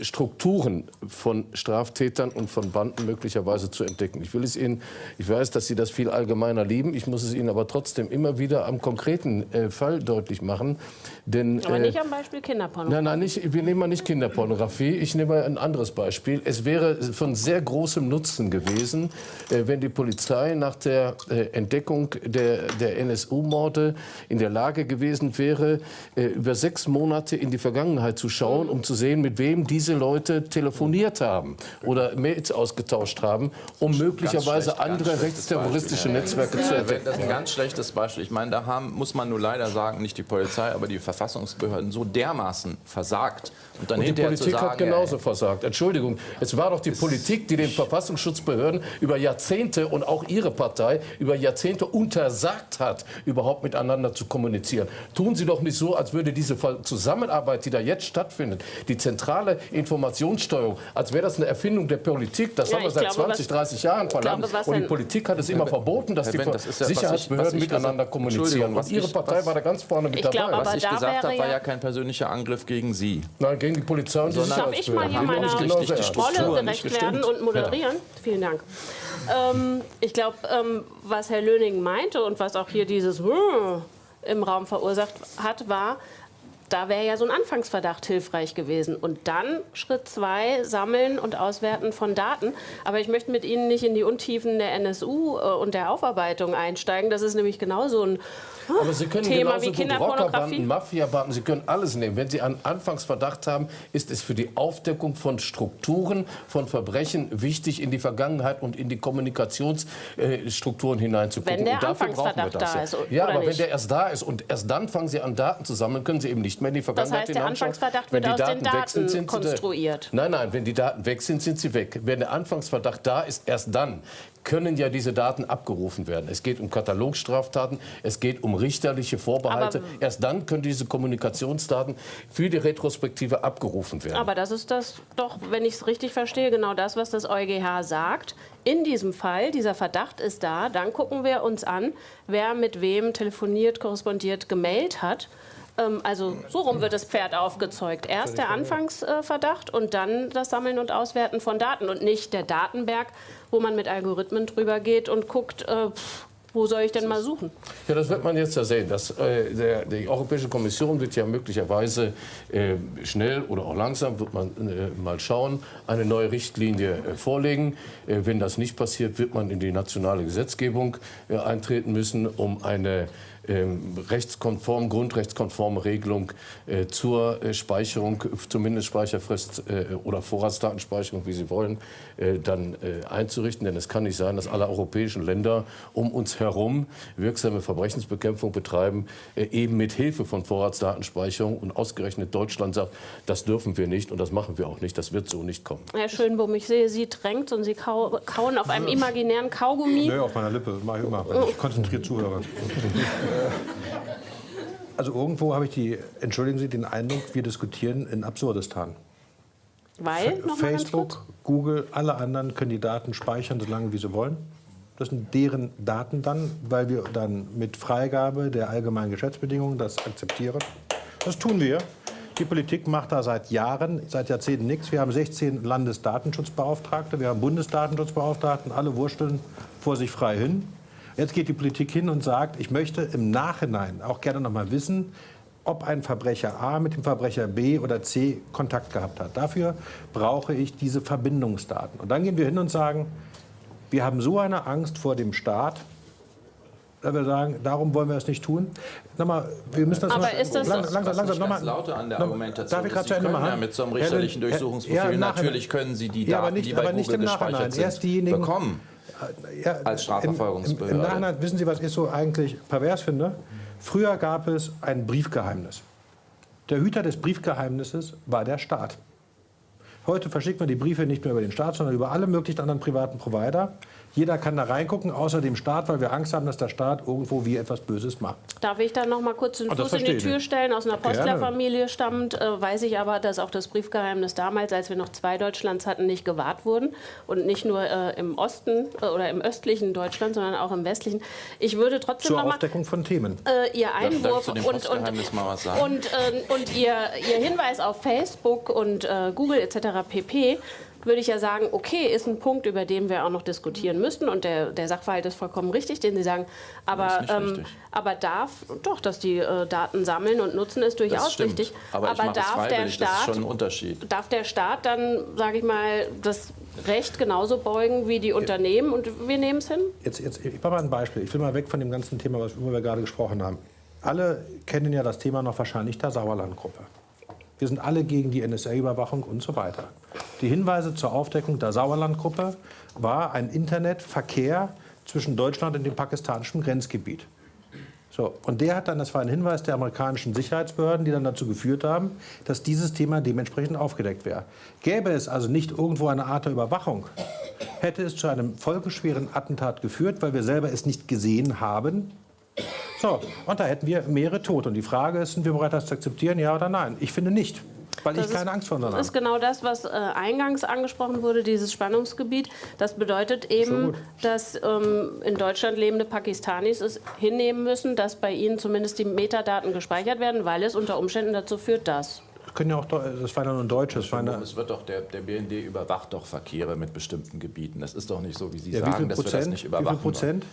Strukturen von Straftätern und von Banden möglicherweise zu entdecken. Ich will es Ihnen, ich weiß, dass Sie das viel allgemeiner lieben, ich muss es Ihnen aber trotzdem immer wieder am konkreten äh, Fall deutlich machen. Denn, aber nicht äh, am Beispiel Kinderpornografie. Nein, nein, nicht, wir nehmen mal nicht Kinderpornografie, ich nehme ein anderes Beispiel. Es wäre von sehr großem Nutzen gewesen, äh, wenn die Polizei nach der äh, Entdeckung der, der NSU-Morde in der Lage gewesen wäre, äh, über sechs Monate in die Vergangenheit zu schauen, um zu sehen, mit wem diese diese Leute telefoniert haben oder Mails ausgetauscht haben, um möglicherweise andere rechtsterroristische Netzwerke zu entdecken. Das ist ein ganz schlechtes Beispiel. Ich meine, da haben, muss man nur leider sagen, nicht die Polizei, aber die Verfassungsbehörden so dermaßen versagt. Und, dann und die Politik sagen, hat genauso ja, versagt. Entschuldigung, es war doch die Politik, die den Verfassungsschutzbehörden über Jahrzehnte und auch ihre Partei über Jahrzehnte untersagt hat, überhaupt miteinander zu kommunizieren. Tun Sie doch nicht so, als würde diese Zusammenarbeit, die da jetzt stattfindet, die zentrale Informationssteuerung, als wäre das eine Erfindung der Politik. Das ja, haben wir seit glaube, 20, 30 Jahren verlangt. Glaube, und die Politik hat es immer verboten, dass die das ja, Sicherheitsbehörden ich, miteinander kommunizieren. Und Ihre Partei was war da ganz vorne mit dabei. Glaube, was ich gesagt habe, war ja kein persönlicher Angriff gegen Sie. Nein, gegen die Polizei und die Darf ich mal hier meiner Rolle gerecht werden und moderieren? Vielen Dank. Ähm, ich glaube, ähm, was Herr Löning meinte und was auch hier dieses im Raum verursacht hat, war, da wäre ja so ein Anfangsverdacht hilfreich gewesen. Und dann Schritt zwei, sammeln und auswerten von Daten. Aber ich möchte mit Ihnen nicht in die Untiefen der NSU äh, und der Aufarbeitung einsteigen. Das ist nämlich genauso ein aber Sie können Thema genauso gut Rockerbanden, Mafiabanden, Sie können alles nehmen. Wenn Sie einen Anfangsverdacht haben, ist es für die Aufdeckung von Strukturen, von Verbrechen wichtig, in die Vergangenheit und in die Kommunikationsstrukturen hineinzugucken. Wenn der und dafür brauchen wir das. Da ist, ja, aber nicht? wenn der erst da ist und erst dann fangen Sie an, Daten zu sammeln, können Sie eben nicht mehr in die Vergangenheit Das heißt, der Anfangsverdacht wird aus Daten den Daten sind, sind konstruiert. nein, nein, wenn die Daten weg sind, sind sie weg. Wenn der Anfangsverdacht da ist, erst dann können ja diese Daten abgerufen werden. Es geht um Katalogstraftaten, es geht um richterliche Vorbehalte. Aber Erst dann können diese Kommunikationsdaten für die Retrospektive abgerufen werden. Aber das ist das doch, wenn ich es richtig verstehe, genau das, was das EuGH sagt. In diesem Fall, dieser Verdacht ist da, dann gucken wir uns an, wer mit wem telefoniert, korrespondiert, gemeldet hat. Ähm, also so rum wird das Pferd aufgezeugt. Erst der Anfangsverdacht und dann das Sammeln und Auswerten von Daten und nicht der Datenberg, wo man mit Algorithmen drüber geht und guckt, äh, wo soll ich denn mal suchen? Ja, das wird man jetzt ja sehen. Das, äh, der, die Europäische Kommission wird ja möglicherweise äh, schnell oder auch langsam, wird man äh, mal schauen, eine neue Richtlinie äh, vorlegen. Äh, wenn das nicht passiert, wird man in die nationale Gesetzgebung eintreten müssen, um eine rechtskonform, grundrechtskonforme Regelung äh, zur äh, Speicherung, zumindest Speicherfrist äh, oder Vorratsdatenspeicherung, wie Sie wollen, äh, dann äh, einzurichten. Denn es kann nicht sein, dass alle europäischen Länder um uns herum wirksame Verbrechensbekämpfung betreiben, äh, eben mit Hilfe von Vorratsdatenspeicherung. Und ausgerechnet Deutschland sagt, das dürfen wir nicht und das machen wir auch nicht. Das wird so nicht kommen. Herr Schönbohm, ich sehe, Sie drängt und Sie kauen auf einem imaginären Kaugummi. Nö, auf meiner Lippe. Das mache ich immer, wenn ich konzentriert zuhöre. [laughs] Also irgendwo habe ich die, entschuldigen Sie, den Eindruck, wir diskutieren in Absurdistan. Weil? Facebook, Google, alle anderen können die Daten speichern, solange wie sie wollen. Das sind deren Daten dann, weil wir dann mit Freigabe der allgemeinen Geschäftsbedingungen das akzeptieren. Das tun wir. Die Politik macht da seit Jahren, seit Jahrzehnten nichts. Wir haben 16 Landesdatenschutzbeauftragte, wir haben Bundesdatenschutzbeauftragten, alle wursteln vor sich frei hin. Jetzt geht die Politik hin und sagt, ich möchte im Nachhinein auch gerne noch mal wissen, ob ein Verbrecher A mit dem Verbrecher B oder C Kontakt gehabt hat. Dafür brauche ich diese Verbindungsdaten. Und dann gehen wir hin und sagen, wir haben so eine Angst vor dem Staat, dass wir sagen, darum wollen wir es nicht tun. Nochmal, wir müssen das Aber mal, ist das lang, langsam, langsam, nochmal. lauter an der Argumentation darf ich gerade zu Ende machen? Ja, mit so einem richterlichen Durchsuchungsbefehl, ja, natürlich können Sie die Daten, ja, aber nicht, die bei aber nicht Google im Nachhinein. Erst diejenigen, bekommen. Ja, als Strafverfolgungsbehörde. Im, Im Nachhinein, wissen Sie, was ich so eigentlich pervers finde? Früher gab es ein Briefgeheimnis. Der Hüter des Briefgeheimnisses war der Staat. Heute verschickt man die Briefe nicht mehr über den Staat, sondern über alle möglichen anderen privaten Provider. Jeder kann da reingucken, außer dem Staat, weil wir Angst haben, dass der Staat irgendwo wie etwas Böses macht. Darf ich da noch mal kurz den das Fuß in die Tür ich. stellen? Aus einer. Postlerfamilie stammt, äh, weiß ich aber, dass auch das Briefgeheimnis damals, als wir noch zwei Deutschlands hatten, nicht gewahrt wurden. Und nicht nur äh, im Osten äh, oder im östlichen Deutschland, sondern auch im westlichen. Ich würde trotzdem Zur noch mal Aufdeckung von Themen. äh, Ihr Darf, darf ich Einwurf und, und, Postgeheimnis mal was sagen? und, äh, und ihr, ihr Hinweis auf Facebook und äh, Google etc. pp. Würde ich ja sagen, okay, ist ein Punkt, über den wir auch noch diskutieren müssen. Und der, der Sachverhalt ist vollkommen richtig, den Sie sagen. Aber, ähm, aber darf, doch, dass die äh, Daten sammeln und nutzen, ist durchaus richtig. Aber, es darf der freiwillig, das ist Staat schon ein Unterschied. darf der Staat dann, sage ich mal, das Recht genauso beugen wie die Unternehmen und wir nehmen es hin? Jetzt, jetzt, ich mache mal ein Beispiel. Ich will mal weg von dem ganzen Thema, was- worüber wir gerade gesprochen haben. Alle kennen ja das Thema noch wahrscheinlich der Sauerlandgruppe. Wir sind alle gegen die NSA-Überwachung und so weiter. Die Hinweise zur Aufdeckung der Sauerlandgruppe war ein Internetverkehr zwischen Deutschland und dem pakistanischen Grenzgebiet. So, und der hat dann, das war ein Hinweis der amerikanischen Sicherheitsbehörden, die dann dazu geführt haben, dass dieses Thema dementsprechend aufgedeckt wäre. Gäbe es also nicht irgendwo eine Art der Überwachung, hätte es zu einem folgenschweren Attentat geführt, weil wir selber es nicht gesehen haben. So, und da hätten wir mehrere Tote. Und die Frage ist, sind wir bereit, das zu akzeptieren, ja oder nein? Ich finde nicht, weil Das ich keine ist- Angst vor Das habe. ist genau das, was äh, eingangs angesprochen wurde, dieses Spannungsgebiet. Das bedeutet eben, dass ähm, in Deutschland lebende Pakistanis es hinnehmen müssen, dass bei ihnen zumindest die Metadaten gespeichert werden, weil es unter Umständen dazu führt, dass. Das, können ja auch, das war ja nur ein deutsches. Das Es wird doch, der, der BND überwacht doch Verkehre mit bestimmten Gebieten. Das ist doch nicht so, wie Sie ja, wie sagen, viel dass wir das Prozent? nicht Wie viel überwachen. Prozent?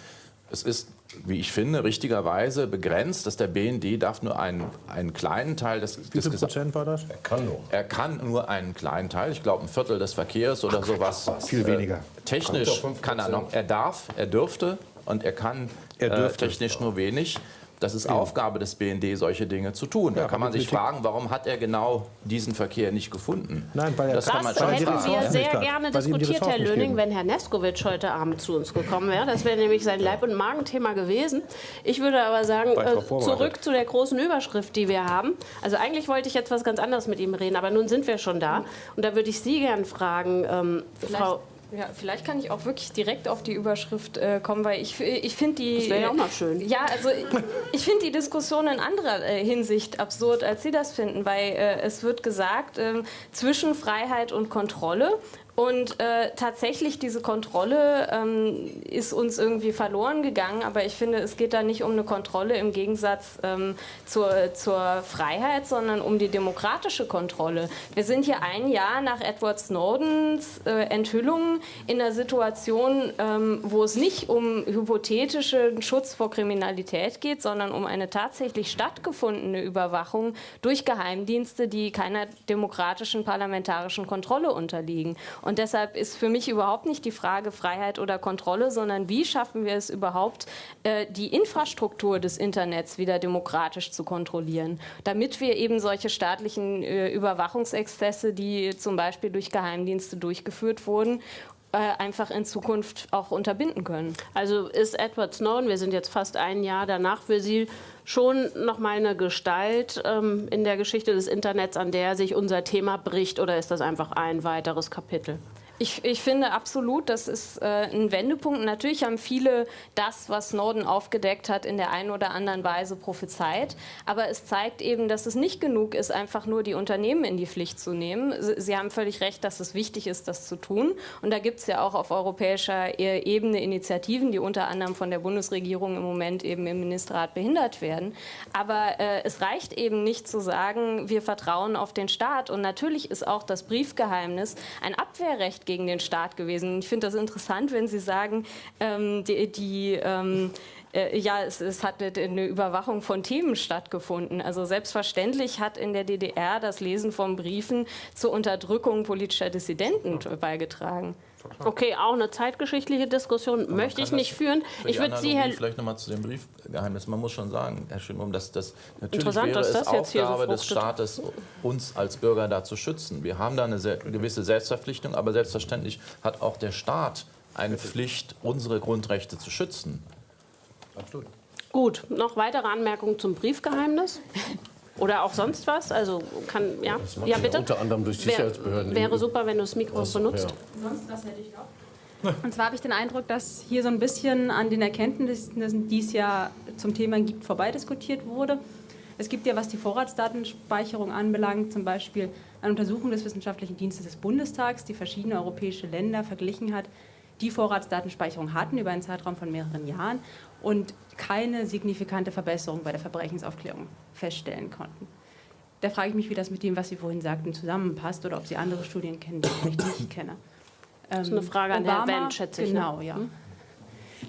Es ist, wie ich finde, richtigerweise begrenzt, dass der BND darf nur einen, einen kleinen Teil des, Wie des viel Gesa- Prozent war das? Kann nur. Er kann nur einen kleinen Teil, ich glaube ein Viertel des Verkehrs oder sowas. Viel weniger. Technisch kann er 5%. noch, er darf, er dürfte und er kann Er äh, technisch nur wenig. Das ist Aufgabe des BND, solche Dinge zu tun. Da Ja, kann man sich fragen, warum hat er genau diesen Verkehr nicht gefunden? Nein, weil er- das kann man Das schon hätten fragen. wir sehr gerne diskutiert, Herr Löning, wenn Herr Neskowitsch heute Abend zu uns gekommen wäre. Das wäre nämlich sein Leib- und Magenthema gewesen. Ich würde aber sagen, äh, zurück zu der großen Überschrift, die wir haben. Also eigentlich wollte ich jetzt was ganz anderes mit ihm reden, aber nun sind wir schon da. Und da würde ich Sie gern fragen, ähm, Frau... Ja, vielleicht kann ich auch wirklich direkt auf die Überschrift äh, kommen, weil ich, ich finde die. Das wäre ja auch mal schön. Ja, also ich, ich finde die Diskussion in anderer äh, Hinsicht absurd, als Sie das finden, weil äh, es wird gesagt, ähm, zwischen Freiheit und Kontrolle. Und äh, tatsächlich, diese Kontrolle ähm, ist uns irgendwie verloren gegangen. Aber ich finde, es geht da nicht um eine Kontrolle im Gegensatz ähm, zur, zur Freiheit, sondern um die demokratische Kontrolle. Wir sind hier ein Jahr nach Edward Snowdens äh, Enthüllungen in einer Situation, ähm, wo es nicht um hypothetischen Schutz vor Kriminalität geht, sondern um eine tatsächlich stattgefundene Überwachung durch Geheimdienste, die keiner demokratischen parlamentarischen Kontrolle unterliegen. Und deshalb ist für mich überhaupt nicht die Frage Freiheit oder Kontrolle, sondern wie schaffen wir es überhaupt, äh, die Infrastruktur des Internets wieder demokratisch zu kontrollieren, damit wir eben solche staatlichen äh, Überwachungsexzesse, die zum Beispiel durch Geheimdienste durchgeführt wurden, äh, einfach in Zukunft auch unterbinden können. Also ist Edward Snowden, wir sind jetzt fast ein Jahr danach, für Sie schon noch mal eine Gestalt ähm, in der Geschichte des Internets, an der sich unser Thema bricht, oder ist das einfach ein weiteres Kapitel? Ich, ich finde absolut, das ist äh, ein Wendepunkt. Natürlich haben viele das, was Snowden aufgedeckt hat, in der einen oder anderen Weise prophezeit. Aber es zeigt eben, dass es nicht genug ist, einfach nur die Unternehmen in die Pflicht zu nehmen. Sie, haben völlig recht, dass es wichtig ist, das zu tun. Und da gibt es ja auch auf europäischer E- Ebene Initiativen, die unter anderem von der Bundesregierung im Moment eben im Ministerrat behindert werden. Aber äh, es reicht eben nicht zu sagen, wir vertrauen auf den Staat. Und natürlich ist auch das Briefgeheimnis ein Abwehrrecht gegen den Staat gewesen. Ich finde das interessant, wenn Sie sagen, ähm, die, die ähm, äh, ja, es, es hat eine Überwachung von Themen stattgefunden. Also selbstverständlich hat in der DDR das Lesen von Briefen zur Unterdrückung politischer Dissidenten beigetragen. Okay, auch eine zeitgeschichtliche Diskussion möchte ich nicht führen. Für Ich würde Sie, Herr Vielleicht nochmal zu dem Briefgeheimnis. Man muss schon sagen, Herr Schönbaum, dass das natürlich Interessant, wäre dass es das jetzt hier so Aufgabe des. Staates, uns als Bürger da zu schützen. Wir haben da eine sehr, gewisse Selbstverpflichtung, aber selbstverständlich hat auch der Staat eine Pflicht, unsere Grundrechte zu schützen. Gut, noch weitere Anmerkungen zum Briefgeheimnis? Oder auch sonst was? Also kann, ja, ja ja bitte. unter anderem durch Sicherheitsbehörden. Wäre super, wenn du das Mikro Ach so, benutzt. ja. Sonst, was hätte ich noch? Und zwar habe ich den Eindruck, dass hier so ein bisschen an den Erkenntnissen, die es ja zum Thema gibt, vorbeidiskutiert wurde. Es gibt ja, was die Vorratsdatenspeicherung anbelangt, zum Beispiel eine Untersuchung des Wissenschaftlichen Dienstes des Bundestags, die verschiedene europäische Länder verglichen hat, die Vorratsdatenspeicherung hatten über einen Zeitraum von mehreren Jahren und keine signifikante Verbesserung bei der Verbrechensaufklärung feststellen konnten. Da frage ich mich, wie das mit dem, was Sie vorhin sagten, zusammenpasst oder ob Sie andere Studien kennen, die ich nicht [coughs] kenne. Das ist eine Frage an Obama, Herrn Wendt, schätze ich. Ne? Genau, ja. Hm?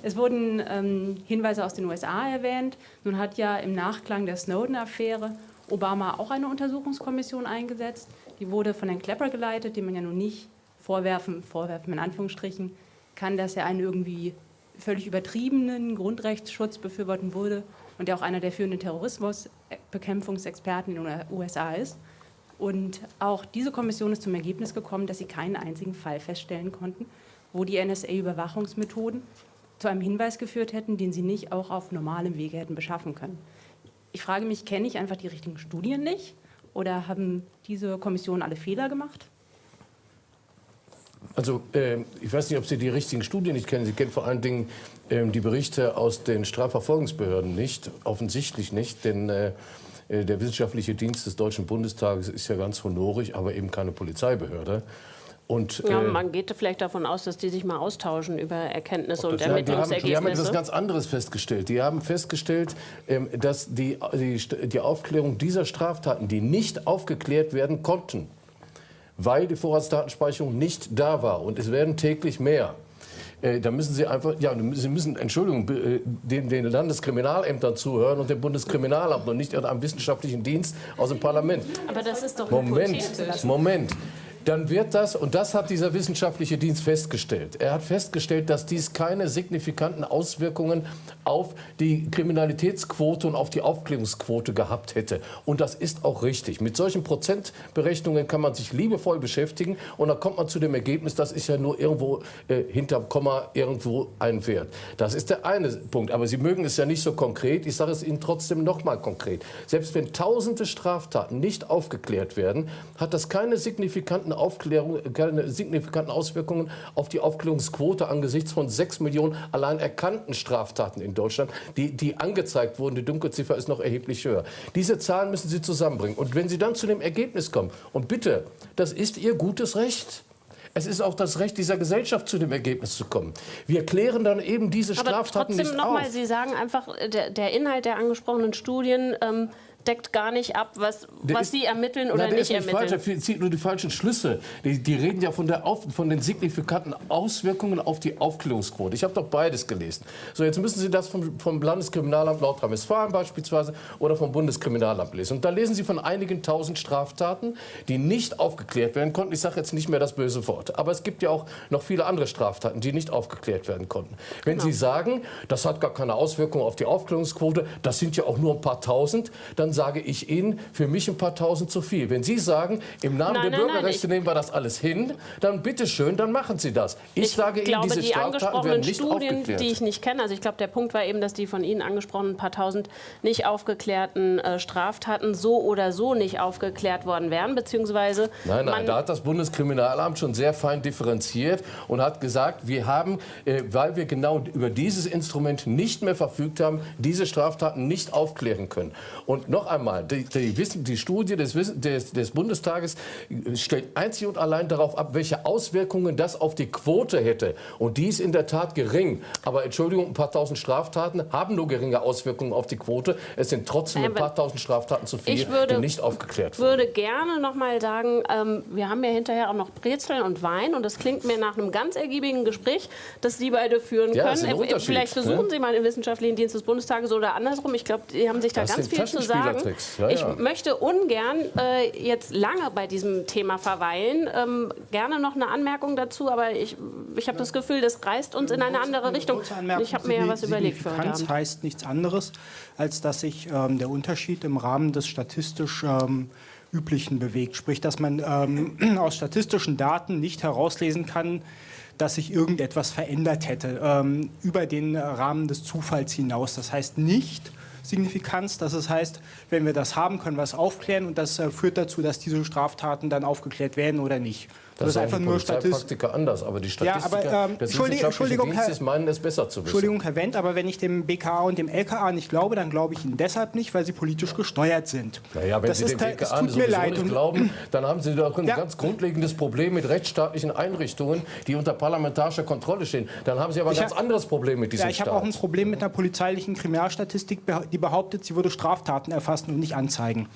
Es wurden ähm, Hinweise aus den USA erwähnt. Nun hat ja im Nachklang der Snowden-Affäre Obama auch eine Untersuchungskommission eingesetzt. Die wurde von Herrn Klepper geleitet, dem man ja nun nicht vorwerfen, vorwerfen in Anführungsstrichen, kann, dass er einen irgendwie völlig übertriebenen Grundrechtsschutz befürworten würde und der auch einer der führenden Terrorismusbekämpfungsexperten in den USA ist. Und auch diese Kommission ist zum Ergebnis gekommen, dass sie keinen einzigen Fall feststellen konnten, wo die NSA-Überwachungsmethoden zu einem Hinweis geführt hätten, den sie nicht auch auf normalem Wege hätten beschaffen können. Ich frage mich, kenne ich einfach die richtigen Studien nicht oder haben diese Kommissionen alle Fehler gemacht? Also äh, ich weiß nicht, ob Sie die richtigen Studien nicht kennen. Sie kennen vor allen Dingen äh, die Berichte aus den Strafverfolgungsbehörden nicht, offensichtlich nicht, denn äh, äh, der wissenschaftliche Dienst des Deutschen Bundestages ist ja ganz honorig, aber eben keine Polizeibehörde. Und, ja, äh, man geht vielleicht davon aus, dass die sich mal austauschen über Erkenntnisse und Ermittlungsergebnisse. Die haben, die haben etwas ganz anderes festgestellt. Die haben festgestellt, ähm, dass die, die, die Aufklärung dieser Straftaten, die nicht aufgeklärt werden konnten, weil die Vorratsdatenspeicherung nicht da war. Und es werden täglich mehr. Äh, da müssen Sie einfach, ja, Sie müssen, Entschuldigung, äh, den, den Landeskriminalämtern zuhören und dem Bundeskriminalamt und nicht einem wissenschaftlichen Dienst aus dem Parlament. Aber das ist doch Moment, Moment dann wird das, und das hat dieser wissenschaftliche Dienst festgestellt, er hat festgestellt, dass dies keine signifikanten Auswirkungen auf die Kriminalitätsquote und auf die Aufklärungsquote gehabt hätte. Und das ist auch richtig. Mit solchen Prozentberechnungen kann man sich liebevoll beschäftigen und dann kommt man zu dem Ergebnis, das ist ja nur irgendwo äh, hinterm Komma irgendwo ein Wert. Das ist der eine Punkt. Aber Sie mögen es ja nicht so konkret. Ich sage es Ihnen trotzdem noch mal konkret. Selbst wenn tausende Straftaten nicht aufgeklärt werden, hat das keine signifikanten signifikanten Aufklärung, keine signifikanten Auswirkungen auf die Aufklärungsquote angesichts von sechs Millionen allein erkannten Straftaten in Deutschland, die, die angezeigt wurden. Die Dunkelziffer ist noch erheblich höher. Diese Zahlen müssen Sie zusammenbringen. Und wenn Sie dann zu dem Ergebnis kommen, und bitte, das ist Ihr gutes Recht. Es ist auch das Recht dieser Gesellschaft, zu dem Ergebnis zu kommen. Wir klären dann eben diese Straftaten Aber trotzdem nicht noch Mal, Sie sagen einfach, der, der Inhalt der angesprochenen Studien ähm, deckt gar nicht ab, was, was Sie ermitteln oder na, nicht, nicht ermitteln. Falsch, er zieht nur die falschen Schlüsse. Die, die reden ja von, der Auf, von den signifikanten Auswirkungen auf die Aufklärungsquote. Ich habe doch beides gelesen. So, jetzt müssen Sie das vom, vom Landeskriminalamt Nordrhein-Westfalen beispielsweise oder vom Bundeskriminalamt lesen. Und da lesen Sie von einigen tausend Straftaten, die nicht aufgeklärt werden konnten. Ich sage jetzt nicht mehr das böse Wort. Aber es gibt ja auch noch viele andere Straftaten, die nicht aufgeklärt werden konnten. Wenn genau. Sie sagen, das hat gar keine Auswirkung auf die Aufklärungsquote, das sind ja auch nur ein paar tausend, dann sage ich Ihnen, für mich ein paar Tausend zu viel. Wenn Sie sagen, im Namen nein, der nein, Bürgerrechte nehmen wir das alles hin, dann bitteschön, dann machen Sie das. Ich, ich sage glaube, Ihnen, diese die Straftaten werden nicht Studien, aufgeklärt. die ich nicht kenne, also ich glaube, der Punkt war eben, dass die von Ihnen angesprochenen paar Tausend nicht aufgeklärten äh, Straftaten so oder so nicht aufgeklärt worden wären, beziehungsweise... Nein, nein, da hat das Bundeskriminalamt schon sehr fein differenziert und hat gesagt, wir haben, äh, weil wir genau über dieses Instrument nicht mehr verfügt haben, diese Straftaten nicht aufklären können. Und noch einmal, die, die, die Studie des, des, des, Bundestages stellt einzig und allein darauf ab, welche Auswirkungen das auf die Quote hätte. Und die ist in der Tat gering. Aber Entschuldigung, ein paar tausend Straftaten haben nur geringe Auswirkungen auf die Quote. Es sind trotzdem ein paar tausend Straftaten zu viel, würde, die nicht aufgeklärt wurden. Ich würde gerne noch mal sagen, ähm, wir haben ja hinterher auch noch Brezeln und Wein. Und das klingt mir nach einem ganz ergiebigen Gespräch, das Sie beide führen ja, können. Äh, vielleicht besuchen ne? Sie mal den Wissenschaftlichen Dienst des Bundestages oder andersrum. Ich glaube, die haben sich da das ganz viel zu sagen. Ja, ich ja. möchte ungern äh, jetzt lange bei diesem Thema verweilen. Ähm, gerne noch eine Anmerkung dazu, aber ich, ich habe das Gefühl, das reißt uns in eine andere Richtung. Ich habe mir ja was überlegt für heute Abend. heißt nichts anderes, als dass sich ähm, der Unterschied im Rahmen des statistisch ähm, üblichen bewegt. Sprich, dass man ähm, [clears throat] aus statistischen Daten nicht herauslesen kann, dass sich irgendetwas verändert hätte ähm, über den Rahmen des Zufalls hinaus. Das heißt nicht, Signifikanz. Das heißt, wenn wir das haben, können wir es aufklären und das äh, führt dazu, dass diese Straftaten dann aufgeklärt werden oder nicht. Das, ist sagen einfach nur Polizeipraktiker anders, aber die Statistiker Ja, aber, ähm, des Entschuldigung, Dienstes Herr- meinen es besser zu wissen. Entschuldigung, Herr Wendt, aber wenn ich dem BKA und dem LKA nicht glaube, dann glaube ich Ihnen deshalb nicht, weil sie politisch gesteuert sind. Naja, wenn das Sie ist, dem BKA tut mir leid. nicht glauben, dann haben Sie doch ein Ja. ganz grundlegendes Problem mit rechtsstaatlichen Einrichtungen, die unter parlamentarischer Kontrolle stehen. Dann haben Sie aber ein Ich ganz hab- anderes Problem mit diesem Ja, ich habe Staat. auch ein Problem mit einer polizeilichen Kriminalstatistik, die behauptet, sie würde Straftaten erfassen und nicht anzeigen.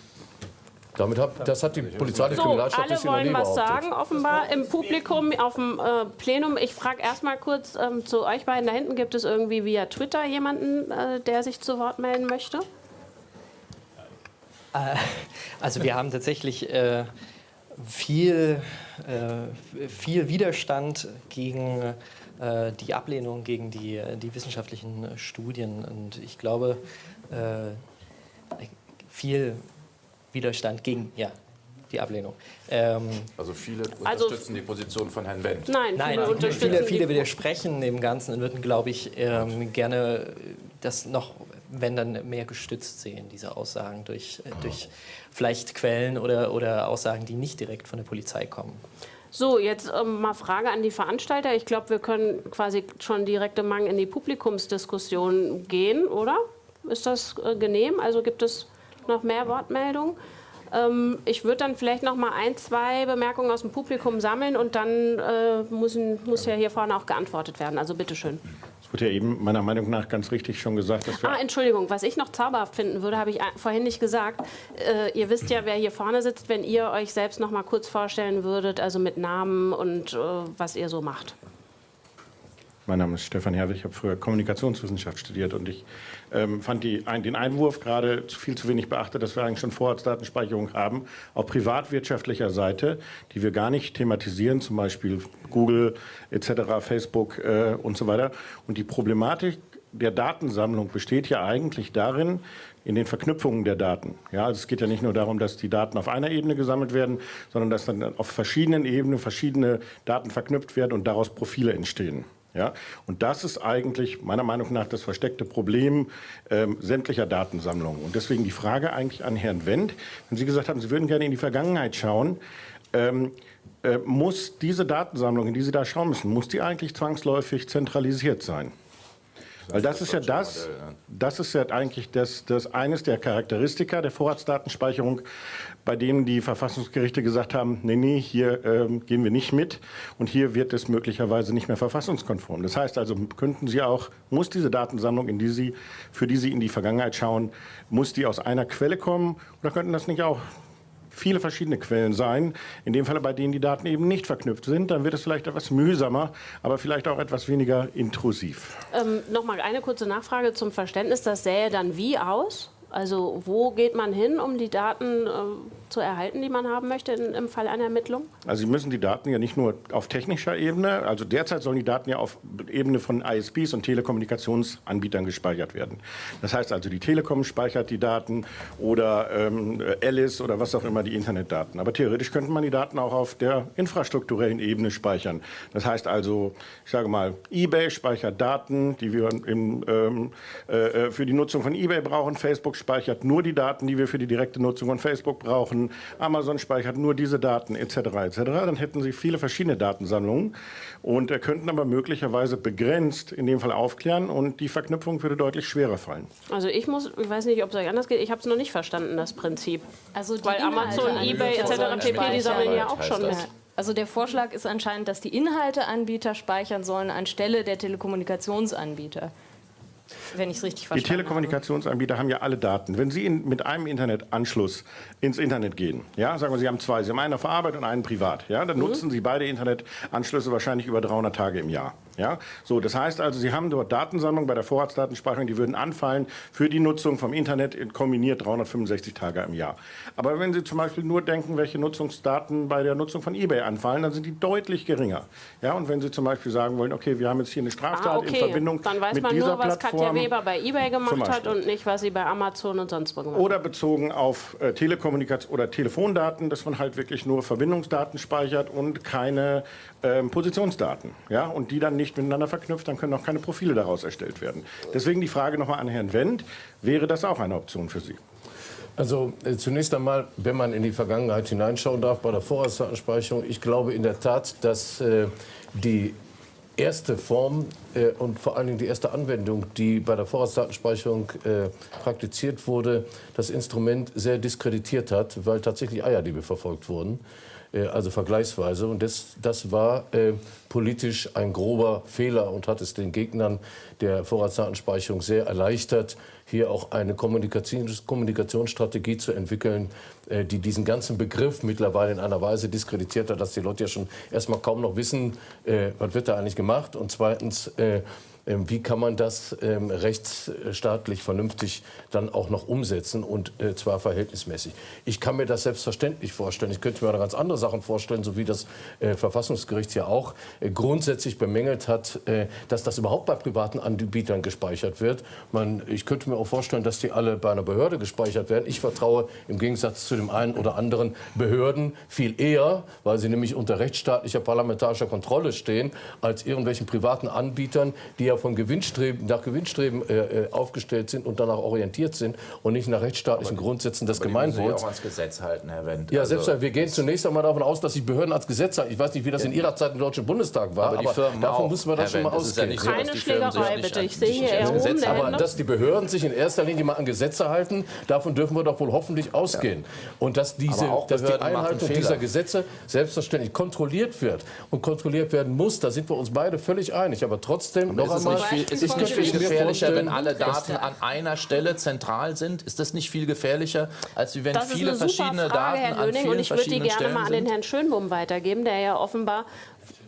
Damit hat, das hat die polizeiliche So, alle Kriminalstatistik noch wollen was sagen, offenbar im Publikum, auf dem äh, Plenum. Ich frage erstmal kurz ähm, zu euch beiden. Da hinten gibt es irgendwie via Twitter jemanden, äh, der sich zu Wort melden möchte? Also wir haben tatsächlich äh, viel, äh, viel Widerstand gegen äh, die Ablehnung gegen die, die wissenschaftlichen äh, Studien. Und ich glaube, äh, viel Widerstand gegen ja, die Ablehnung. Ähm, Also viele Also- unterstützen die Position von Herrn Wendt. Nein, Nein, viele unterstützen viele, viele widersprechen dem Ganzen und würden, glaube ich, ähm, gerne das noch, wenn dann mehr gestützt sehen, diese Aussagen durch, äh, durch vielleicht Quellen oder, oder Aussagen, die nicht direkt von der Polizei kommen. So, jetzt ähm, mal Frage an die Veranstalter. Ich glaube, wir können quasi schon direkt im Mang in die Publikumsdiskussion gehen, oder? Ist das äh, genehm? Also gibt es noch mehr Wortmeldungen? Ähm, ich würde dann vielleicht noch mal ein, zwei Bemerkungen aus dem Publikum sammeln und dann äh, müssen, muss ja hier vorne auch geantwortet werden. Also bitteschön. Es wurde ja eben meiner Meinung nach ganz richtig schon gesagt, dass wir Ah, Entschuldigung, was ich noch zauberhaft finden würde, habe ich a- vorhin nicht gesagt. Äh, ihr wisst ja, wer hier vorne sitzt, wenn ihr euch selbst noch mal kurz vorstellen würdet, also mit Namen und äh, was ihr so macht. Mein Name ist Stefan Herwig, ich habe früher Kommunikationswissenschaft studiert und ich ähm, fand die, ein, den Einwurf gerade viel zu wenig beachtet, dass wir eigentlich schon Vorratsdatenspeicherung haben, auf privatwirtschaftlicher Seite, die wir gar nicht thematisieren, zum Beispiel Google etc., Facebook äh, und so weiter. Und die Problematik der Datensammlung besteht ja eigentlich darin, in den Verknüpfungen der Daten. Ja, also es geht ja nicht nur darum, dass die Daten auf einer Ebene gesammelt werden, sondern dass dann auf verschiedenen Ebenen verschiedene Daten verknüpft werden und daraus Profile entstehen. Ja, und das ist eigentlich meiner Meinung nach das versteckte Problem ähm, sämtlicher Datensammlungen. Und deswegen die Frage eigentlich an Herrn Wendt, wenn Sie gesagt haben, Sie würden gerne in die Vergangenheit schauen, ähm, äh, muss diese Datensammlung, in die Sie da schauen müssen, muss die eigentlich zwangsläufig zentralisiert sein? Weil das ist ja das, das ist ja eigentlich das, das eines der Charakteristika der Vorratsdatenspeicherung, bei denen die Verfassungsgerichte gesagt haben, nee, nee, hier ähm, gehen wir nicht mit und hier wird es möglicherweise nicht mehr verfassungskonform. Das heißt also, könnten Sie auch, muss diese Datensammlung, in die Sie, für die Sie in die Vergangenheit schauen, muss die aus einer Quelle kommen oder könnten das nicht auch viele verschiedene Quellen sein. In dem Fall, bei denen die Daten eben nicht verknüpft sind, dann wird es vielleicht etwas mühsamer, aber vielleicht auch etwas weniger intrusiv. Ähm, noch mal eine kurze Nachfrage zum Verständnis. Das sähe dann wie aus? Also wo geht man hin, um die Daten äh, zu erhalten, die man haben möchte in, im Fall einer Ermittlung? Also Sie müssen die Daten ja nicht nur auf technischer Ebene, also derzeit sollen die Daten ja auf Ebene von ISPs und Telekommunikationsanbietern gespeichert werden. Das heißt also, die Telekom speichert die Daten oder ähm, Alice oder was auch immer die Internetdaten. Aber theoretisch könnte man die Daten auch auf der infrastrukturellen Ebene speichern. Das heißt also, ich sage mal, eBay speichert Daten, die wir im, ähm, äh, für die Nutzung von eBay brauchen. Facebook speichert nur die Daten, die wir für die direkte Nutzung von Facebook brauchen. Amazon speichert nur diese Daten etc. etc. Dann hätten Sie viele verschiedene Datensammlungen und äh, könnten aber möglicherweise begrenzt in dem Fall aufklären und die Verknüpfung würde deutlich schwerer fallen. Also ich muss, ich weiß nicht, ob es euch anders geht, ich habe es noch nicht verstanden, das Prinzip. Also die Weil Amazon, an eBay etc. pp. die sammeln ja auch schon mit. Also der Vorschlag ist anscheinend, dass die Inhalteanbieter speichern sollen anstelle der Telekommunikationsanbieter. Wenn ich es richtig Die verstanden habe. Telekommunikationsanbieter haben ja alle Daten. Wenn Sie in, mit einem Internetanschluss ins Internet gehen, ja, sagen wir, Sie haben zwei, Sie haben einen auf Arbeit und einen privat, ja, dann nutzen Sie beide Internetanschlüsse wahrscheinlich über 300 Tage im Jahr. Ja, so, das heißt also, Sie haben dort Datensammlung bei der Vorratsdatenspeicherung, die würden anfallen für die Nutzung vom Internet in kombiniert 365 Tage im Jahr. Aber wenn Sie zum Beispiel nur denken, welche Nutzungsdaten bei der Nutzung von eBay anfallen, dann sind die deutlich geringer. Ja, und wenn Sie zum Beispiel sagen wollen, okay, wir haben jetzt hier eine Straftat Ah, okay. in Verbindung Dann weiß mit man dieser nur, was Plattform. Katja Weber bei eBay gemacht hat und nicht, was sie bei Amazon und sonst wo gemacht hat. Oder bezogen auf äh, Telekommunikation oder Telefondaten, dass man halt wirklich nur Verbindungsdaten speichert und keine ähm, Positionsdaten. Ja? Und die dann nicht miteinander verknüpft, dann können auch keine Profile daraus erstellt werden. Deswegen die Frage nochmal an Herrn Wendt, wäre das auch eine Option für Sie? Also äh, zunächst einmal, wenn man in die Vergangenheit hineinschauen darf bei der Vorratsdatenspeicherung, ich glaube in der Tat, dass äh, die erste Form äh, und vor allen Dingen die erste Anwendung, die bei der Vorratsdatenspeicherung äh, praktiziert wurde, das Instrument sehr diskreditiert hat, weil tatsächlich Eierdiebe verfolgt wurden. Äh, also vergleichsweise. Und das, das war äh, politisch ein grober Fehler und hat es den Gegnern der Vorratsdatenspeicherung sehr erleichtert, hier auch eine Kommunikations Kommunikationsstrategie zu entwickeln, äh, die diesen ganzen Begriff mittlerweile in einer Weise diskreditiert hat, dass die Leute ja schon erstmal kaum noch wissen, äh, was wird da eigentlich gemacht und zweitens äh, wie kann man das ähm, rechtsstaatlich vernünftig dann auch noch umsetzen und äh, zwar verhältnismäßig. Ich kann mir das selbstverständlich vorstellen. Ich könnte mir auch ganz andere Sachen vorstellen, so wie das äh, Verfassungsgericht ja auch äh, grundsätzlich bemängelt hat, dass das überhaupt bei privaten Anbietern gespeichert wird. Ich könnte mir auch vorstellen, dass die alle bei einer Behörde gespeichert werden. Ich vertraue im Gegensatz zu dem einen oder anderen Behörden viel eher, weil sie nämlich unter rechtsstaatlicher parlamentarischer Kontrolle stehen, als irgendwelchen privaten Anbietern, die ja von Gewinnstreben, nach Gewinnstreben äh, äh, aufgestellt sind und danach orientiert sind und nicht nach rechtsstaatlichen Grundsätzen des Gemeinwohls. auch ans Gesetz halten, Herr Wendt. Ja, also, selbst wir gehen zunächst einmal davon aus, dass die Behörden als Gesetz halten. Ich weiß nicht, wie das in Ihrer Zeit im Deutschen Bundestag war, aber, aber davon müssen wir das schon mal ausgehen. Ja so, Keine Schlägerei, bitte. Ich sehe hier erhoben Aber dass die Behörden sich in erster Linie mal an Gesetze halten, davon dürfen wir doch wohl hoffentlich ausgehen. Ja. Und dass, diese, dass die Einhaltung dieser Gesetze selbstverständlich kontrolliert wird und kontrolliert werden muss, da sind wir uns beide völlig einig. Aber trotzdem, aber noch einmal, ist es nicht viel gefährlicher, wenn alle Daten an einer Stelle zentral sind? Ist das nicht viel gefährlicher, als wenn das viele verschiedene Frage, Daten Herr an vielen und ich würde die gerne Stellen mal an den Herrn Schönbohm weitergeben, der ja offenbar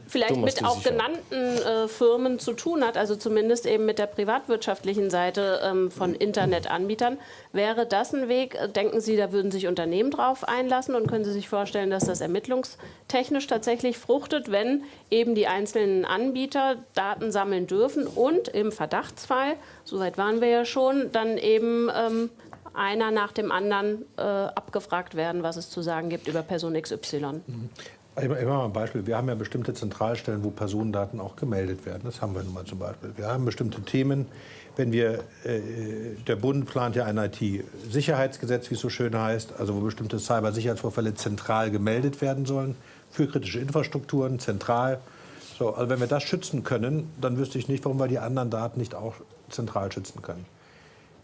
vielleicht mit auch sicher. genannten äh, Firmen zu tun hat, also zumindest eben mit der privatwirtschaftlichen Seite ähm, von Internetanbietern. Wäre das ein Weg? Denken Sie, da würden sich Unternehmen drauf einlassen und können Sie sich vorstellen, dass das ermittlungstechnisch tatsächlich fruchtet, wenn eben die einzelnen Anbieter Daten sammeln dürfen und im Verdachtsfall, soweit waren wir ja schon, dann eben ähm, einer nach dem anderen äh, abgefragt werden, was es zu sagen gibt über Person XY. Ich mache mal ein Beispiel. Wir haben ja bestimmte Zentralstellen, wo Personendaten auch gemeldet werden. Das haben wir nun mal zum Beispiel. Wir haben bestimmte Themen. Wenn wir, äh, der Bund plant ja ein IT-Sicherheitsgesetz, wie es so schön heißt, also wo bestimmte Cybersicherheitsvorfälle zentral gemeldet werden sollen für kritische Infrastrukturen, zentral. So, also wenn wir das schützen können, dann wüsste ich nicht, warum wir die anderen Daten nicht auch zentral schützen können.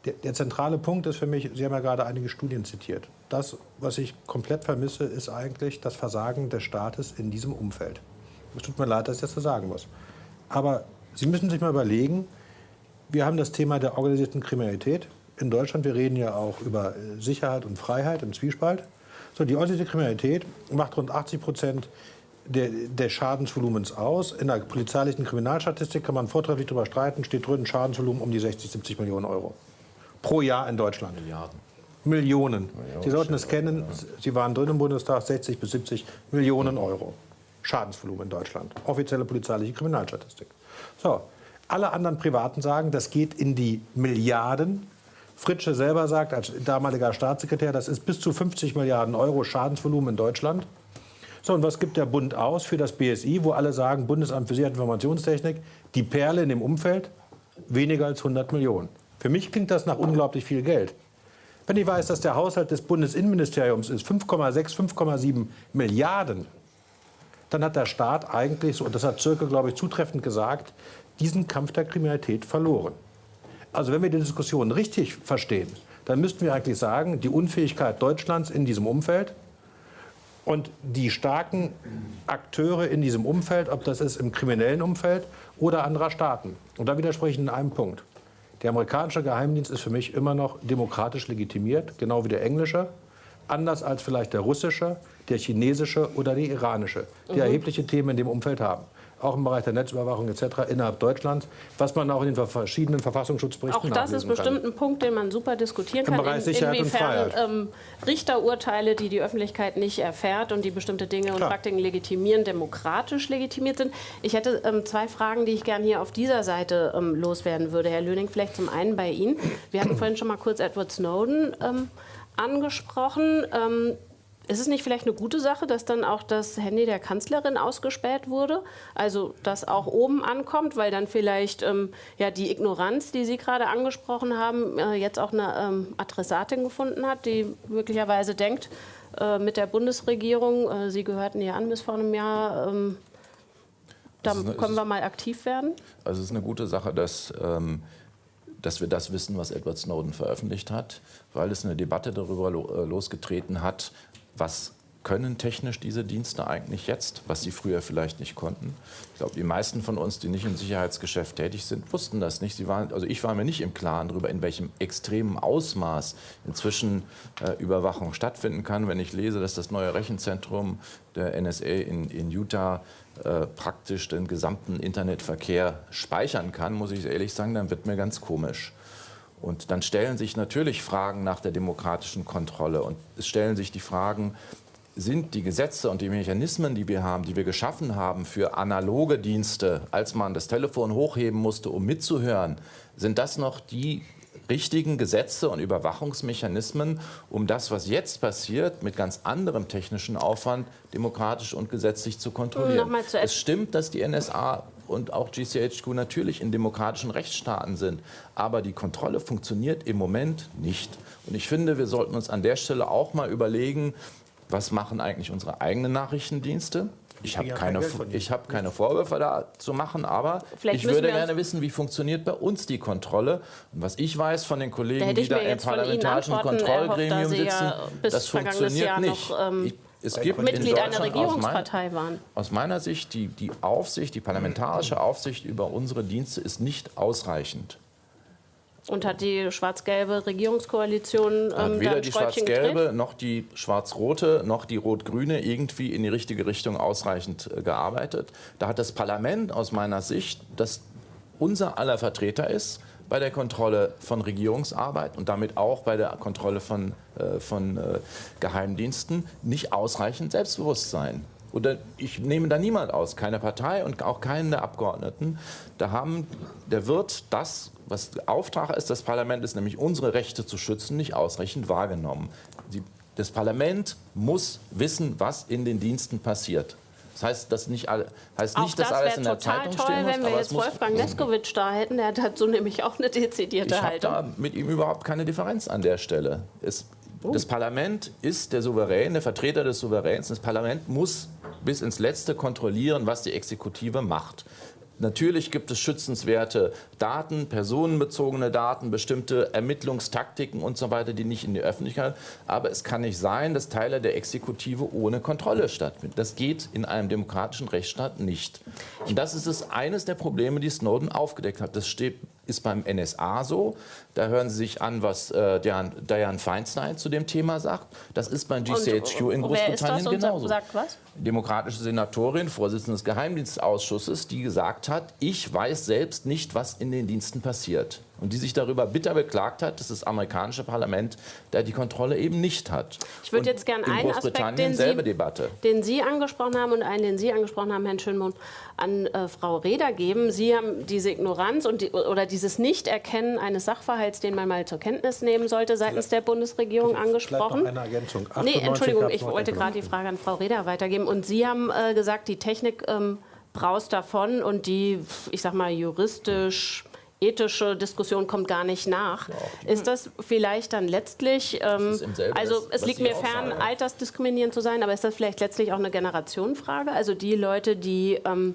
Der, der, zentrale Punkt ist für mich, Sie haben ja gerade einige Studien zitiert. Das, was ich komplett vermisse, ist eigentlich das Versagen des Staates in diesem Umfeld. Es tut mir leid, dass ich das so sagen muss. Aber Sie müssen sich mal überlegen, wir haben das Thema der organisierten Kriminalität in Deutschland. Wir reden ja auch über Sicherheit und Freiheit im Zwiespalt. So, die organisierte Kriminalität macht rund 80 Prozent der, des Schadensvolumens aus. In der polizeilichen Kriminalstatistik kann man vortrefflich darüber streiten, steht drin Schadensvolumen um die 60, 70 Millionen Euro pro Jahr in Deutschland. Milliarden. Millionen. Sie sollten es kennen. Sie waren drin im Bundestag 60 bis 70 Millionen Euro. Schadensvolumen in Deutschland. Offizielle polizeiliche Kriminalstatistik. So. Alle anderen Privaten sagen, das geht in die Milliarden. Fritsche selber sagt, als damaliger Staatssekretär, das ist bis zu 50 Milliarden Euro Schadensvolumen in Deutschland. So, und was gibt der Bund aus für das BSI, wo alle sagen, Bundesamt für Sicherheit und Informationstechnik, die Perle in dem Umfeld, weniger als 100 Millionen. Für mich klingt das nach unglaublich viel Geld. Wenn ich weiß, dass der Haushalt des Bundesinnenministeriums ist 5,6, 5,7 Milliarden, dann hat der Staat eigentlich, und das hat Zirke, glaube ich, zutreffend gesagt, diesen Kampf der Kriminalität verloren. Also wenn wir die Diskussion richtig verstehen, dann müssten wir eigentlich sagen, die Unfähigkeit Deutschlands in diesem Umfeld und die starken Akteure in diesem Umfeld, ob das ist im kriminellen Umfeld oder anderer Staaten. Und da widerspreche ich in einem Punkt. Der amerikanische Geheimdienst ist für mich immer noch demokratisch legitimiert, genau wie der englische. Anders als vielleicht der russische, der chinesische oder der iranische, die mhm. erhebliche Themen in dem Umfeld haben auch im Bereich der Netzüberwachung etc. innerhalb Deutschlands, was man auch in den verschiedenen Verfassungsschutzberichten Auch das ist bestimmt kann. ein Punkt, den man super diskutieren Im kann. Bereich Sicherheit inwiefern und Freiheit. Ähm, Richterurteile, die die Öffentlichkeit nicht erfährt und die bestimmte Dinge und Klar. Praktiken legitimieren, demokratisch legitimiert sind. Ich hätte ähm, zwei Fragen, die ich gerne hier auf dieser Seite ähm, loswerden würde. Herr Löning, vielleicht zum einen bei Ihnen. Wir hatten vorhin schon mal kurz Edward Snowden ähm, angesprochen. Ist es nicht vielleicht eine gute Sache, dass dann auch das Handy der Kanzlerin ausgespäht wurde? Also, dass auch oben ankommt, weil dann vielleicht ähm, ja, die Ignoranz, die Sie gerade angesprochen haben, äh, jetzt auch eine ähm, Adressatin gefunden hat, die möglicherweise denkt, äh, mit der Bundesregierung, äh, Sie gehörten ja an bis vor einem Jahr, ähm, da eine, können wir mal aktiv werden? Also, es ist eine gute Sache, dass. Ähm, dass wir das wissen, was Edward Snowden veröffentlicht hat, weil es eine Debatte darüber äh, losgetreten hat, was können technisch diese Dienste eigentlich jetzt, was sie früher vielleicht nicht konnten. Ich glaube, die meisten von uns, die nicht im Sicherheitsgeschäft tätig sind, wussten das nicht. Sie waren, also ich war mir nicht im Klaren darüber, in welchem extremen Ausmaß inzwischen äh, Überwachung stattfinden kann. Wenn ich lese, dass das neue Rechenzentrum der NSA in, in Utah äh, praktisch den gesamten Internetverkehr speichern kann, muss ich ehrlich sagen, dann wird mir ganz komisch. Und dann stellen sich natürlich Fragen nach der demokratischen Kontrolle. Und es stellen sich die Fragen, sind die Gesetze und die Mechanismen, die wir haben, die wir geschaffen haben für analoge Dienste, als man das Telefon hochheben musste, um mitzuhören, sind das noch die richtigen Gesetze und Überwachungsmechanismen, um das, was jetzt passiert, mit ganz anderem technischen Aufwand demokratisch und gesetzlich zu kontrollieren. es stimmt, dass die NSA und auch GCHQ natürlich in demokratischen Rechtsstaaten sind. Aber die Kontrolle funktioniert im Moment nicht. Und ich finde, wir sollten uns an der Stelle auch mal überlegen, was machen eigentlich unsere eigenen Nachrichtendienste? Ich habe keine, hab keine Vorwürfe da zu machen, aber Vielleicht ich würde gerne wissen, wie funktioniert bei uns die Kontrolle. Und was ich weiß von den Kollegen, die da im parlamentarischen Kontrollgremium sitzen, ja das funktioniert nicht. Noch, ähm, ich, es gibt Mitglied einer Regierungspartei waren. Aus meiner Sicht, die, die Aufsicht, die parlamentarische Aufsicht über unsere Dienste ist nicht ausreichend. Und hat die schwarz-gelbe Regierungskoalition ähm, weder die schwarz-gelbe noch die schwarz-rote noch die rot-grüne irgendwie in die richtige Richtung ausreichend äh, gearbeitet. Da hat das Parlament aus meiner Sicht, das unser aller Vertreter ist, bei der Kontrolle von Regierungsarbeit und damit auch bei der Kontrolle von, äh, von äh, Geheimdiensten nicht ausreichend Selbstbewusstsein. Oder ich nehme da niemand aus, keine Partei und auch keinen der Abgeordneten. Da haben, der wird das, was Auftrag ist des Parlaments, nämlich unsere Rechte zu schützen, nicht ausreichend wahrgenommen. Die, das Parlament muss wissen, was in den Diensten passiert. Das heißt, dass nicht all, heißt nicht, dass das alles in der Zeitung toll, stehen muss. wenn wir jetzt Wolfgang Neskowitsch da hätten, der hat dazu nämlich auch eine dezidierte ich Haltung. Ich habe da mit ihm überhaupt keine Differenz an der Stelle. Es, oh. Das Parlament ist der Souverän, der Vertreter des Souveräns. Das Parlament muss bis ins Letzte kontrollieren, was die Exekutive macht. Natürlich gibt es schützenswerte Daten, personenbezogene Daten, bestimmte Ermittlungstaktiken und so weiter, die nicht in die Öffentlichkeit. Aber es kann nicht sein, dass Teile der Exekutive ohne Kontrolle stattfinden. Das geht in einem demokratischen Rechtsstaat nicht. Und das ist es, eines der Probleme, die Snowden aufgedeckt hat. Das steht ist beim NSA so. Da hören Sie sich an, was äh, Diane Feinstein zu dem Thema sagt. Das ist beim GCHQ und, in Großbritannien genauso. Sagt was? Demokratische Senatorin, Vorsitzende des Geheimdienstausschusses, die gesagt hat, ich weiß selbst nicht, was in den Diensten passiert und die sich darüber bitter beklagt hat, dass das amerikanische Parlament da die Kontrolle eben nicht hat. Ich würde jetzt gerne einen Aspekt, den Sie, den Sie, angesprochen haben und einen, den Sie angesprochen haben, Herrn Schönmund, an äh, Frau Reda geben. Sie haben diese Ignoranz und die, oder dieses Nichterkennen eines Sachverhalts, den man mal zur Kenntnis nehmen sollte, seitens der Bundesregierung angesprochen. Noch eine Ergänzung. Nee, Entschuldigung, ich wollte gerade die Frage an Frau Reda weitergeben. Und Sie haben äh, gesagt, die Technik ähm, braust davon und die, ich sag mal, juristisch ethische Diskussion kommt gar nicht nach. Ja, ist das vielleicht dann letztlich, ähm, also es liegt mir fern, sagen. altersdiskriminierend zu sein, aber ist das vielleicht letztlich auch eine Generationenfrage? Also die Leute, die ähm,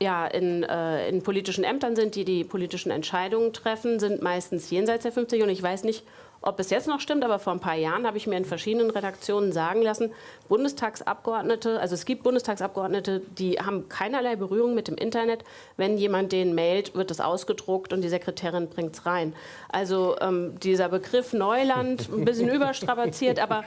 ja, in, äh, in politischen Ämtern sind, die die politischen Entscheidungen treffen, sind meistens jenseits der 50 und ich weiß nicht, ob es jetzt noch stimmt, aber vor ein paar Jahren habe ich mir in verschiedenen Redaktionen sagen lassen, Bundestagsabgeordnete, also es gibt Bundestagsabgeordnete, die haben keinerlei Berührung mit dem Internet. Wenn jemand den mailt, wird es ausgedruckt und die Sekretärin bringt es rein. Also ähm, dieser Begriff Neuland, ein bisschen [laughs] überstrapaziert, aber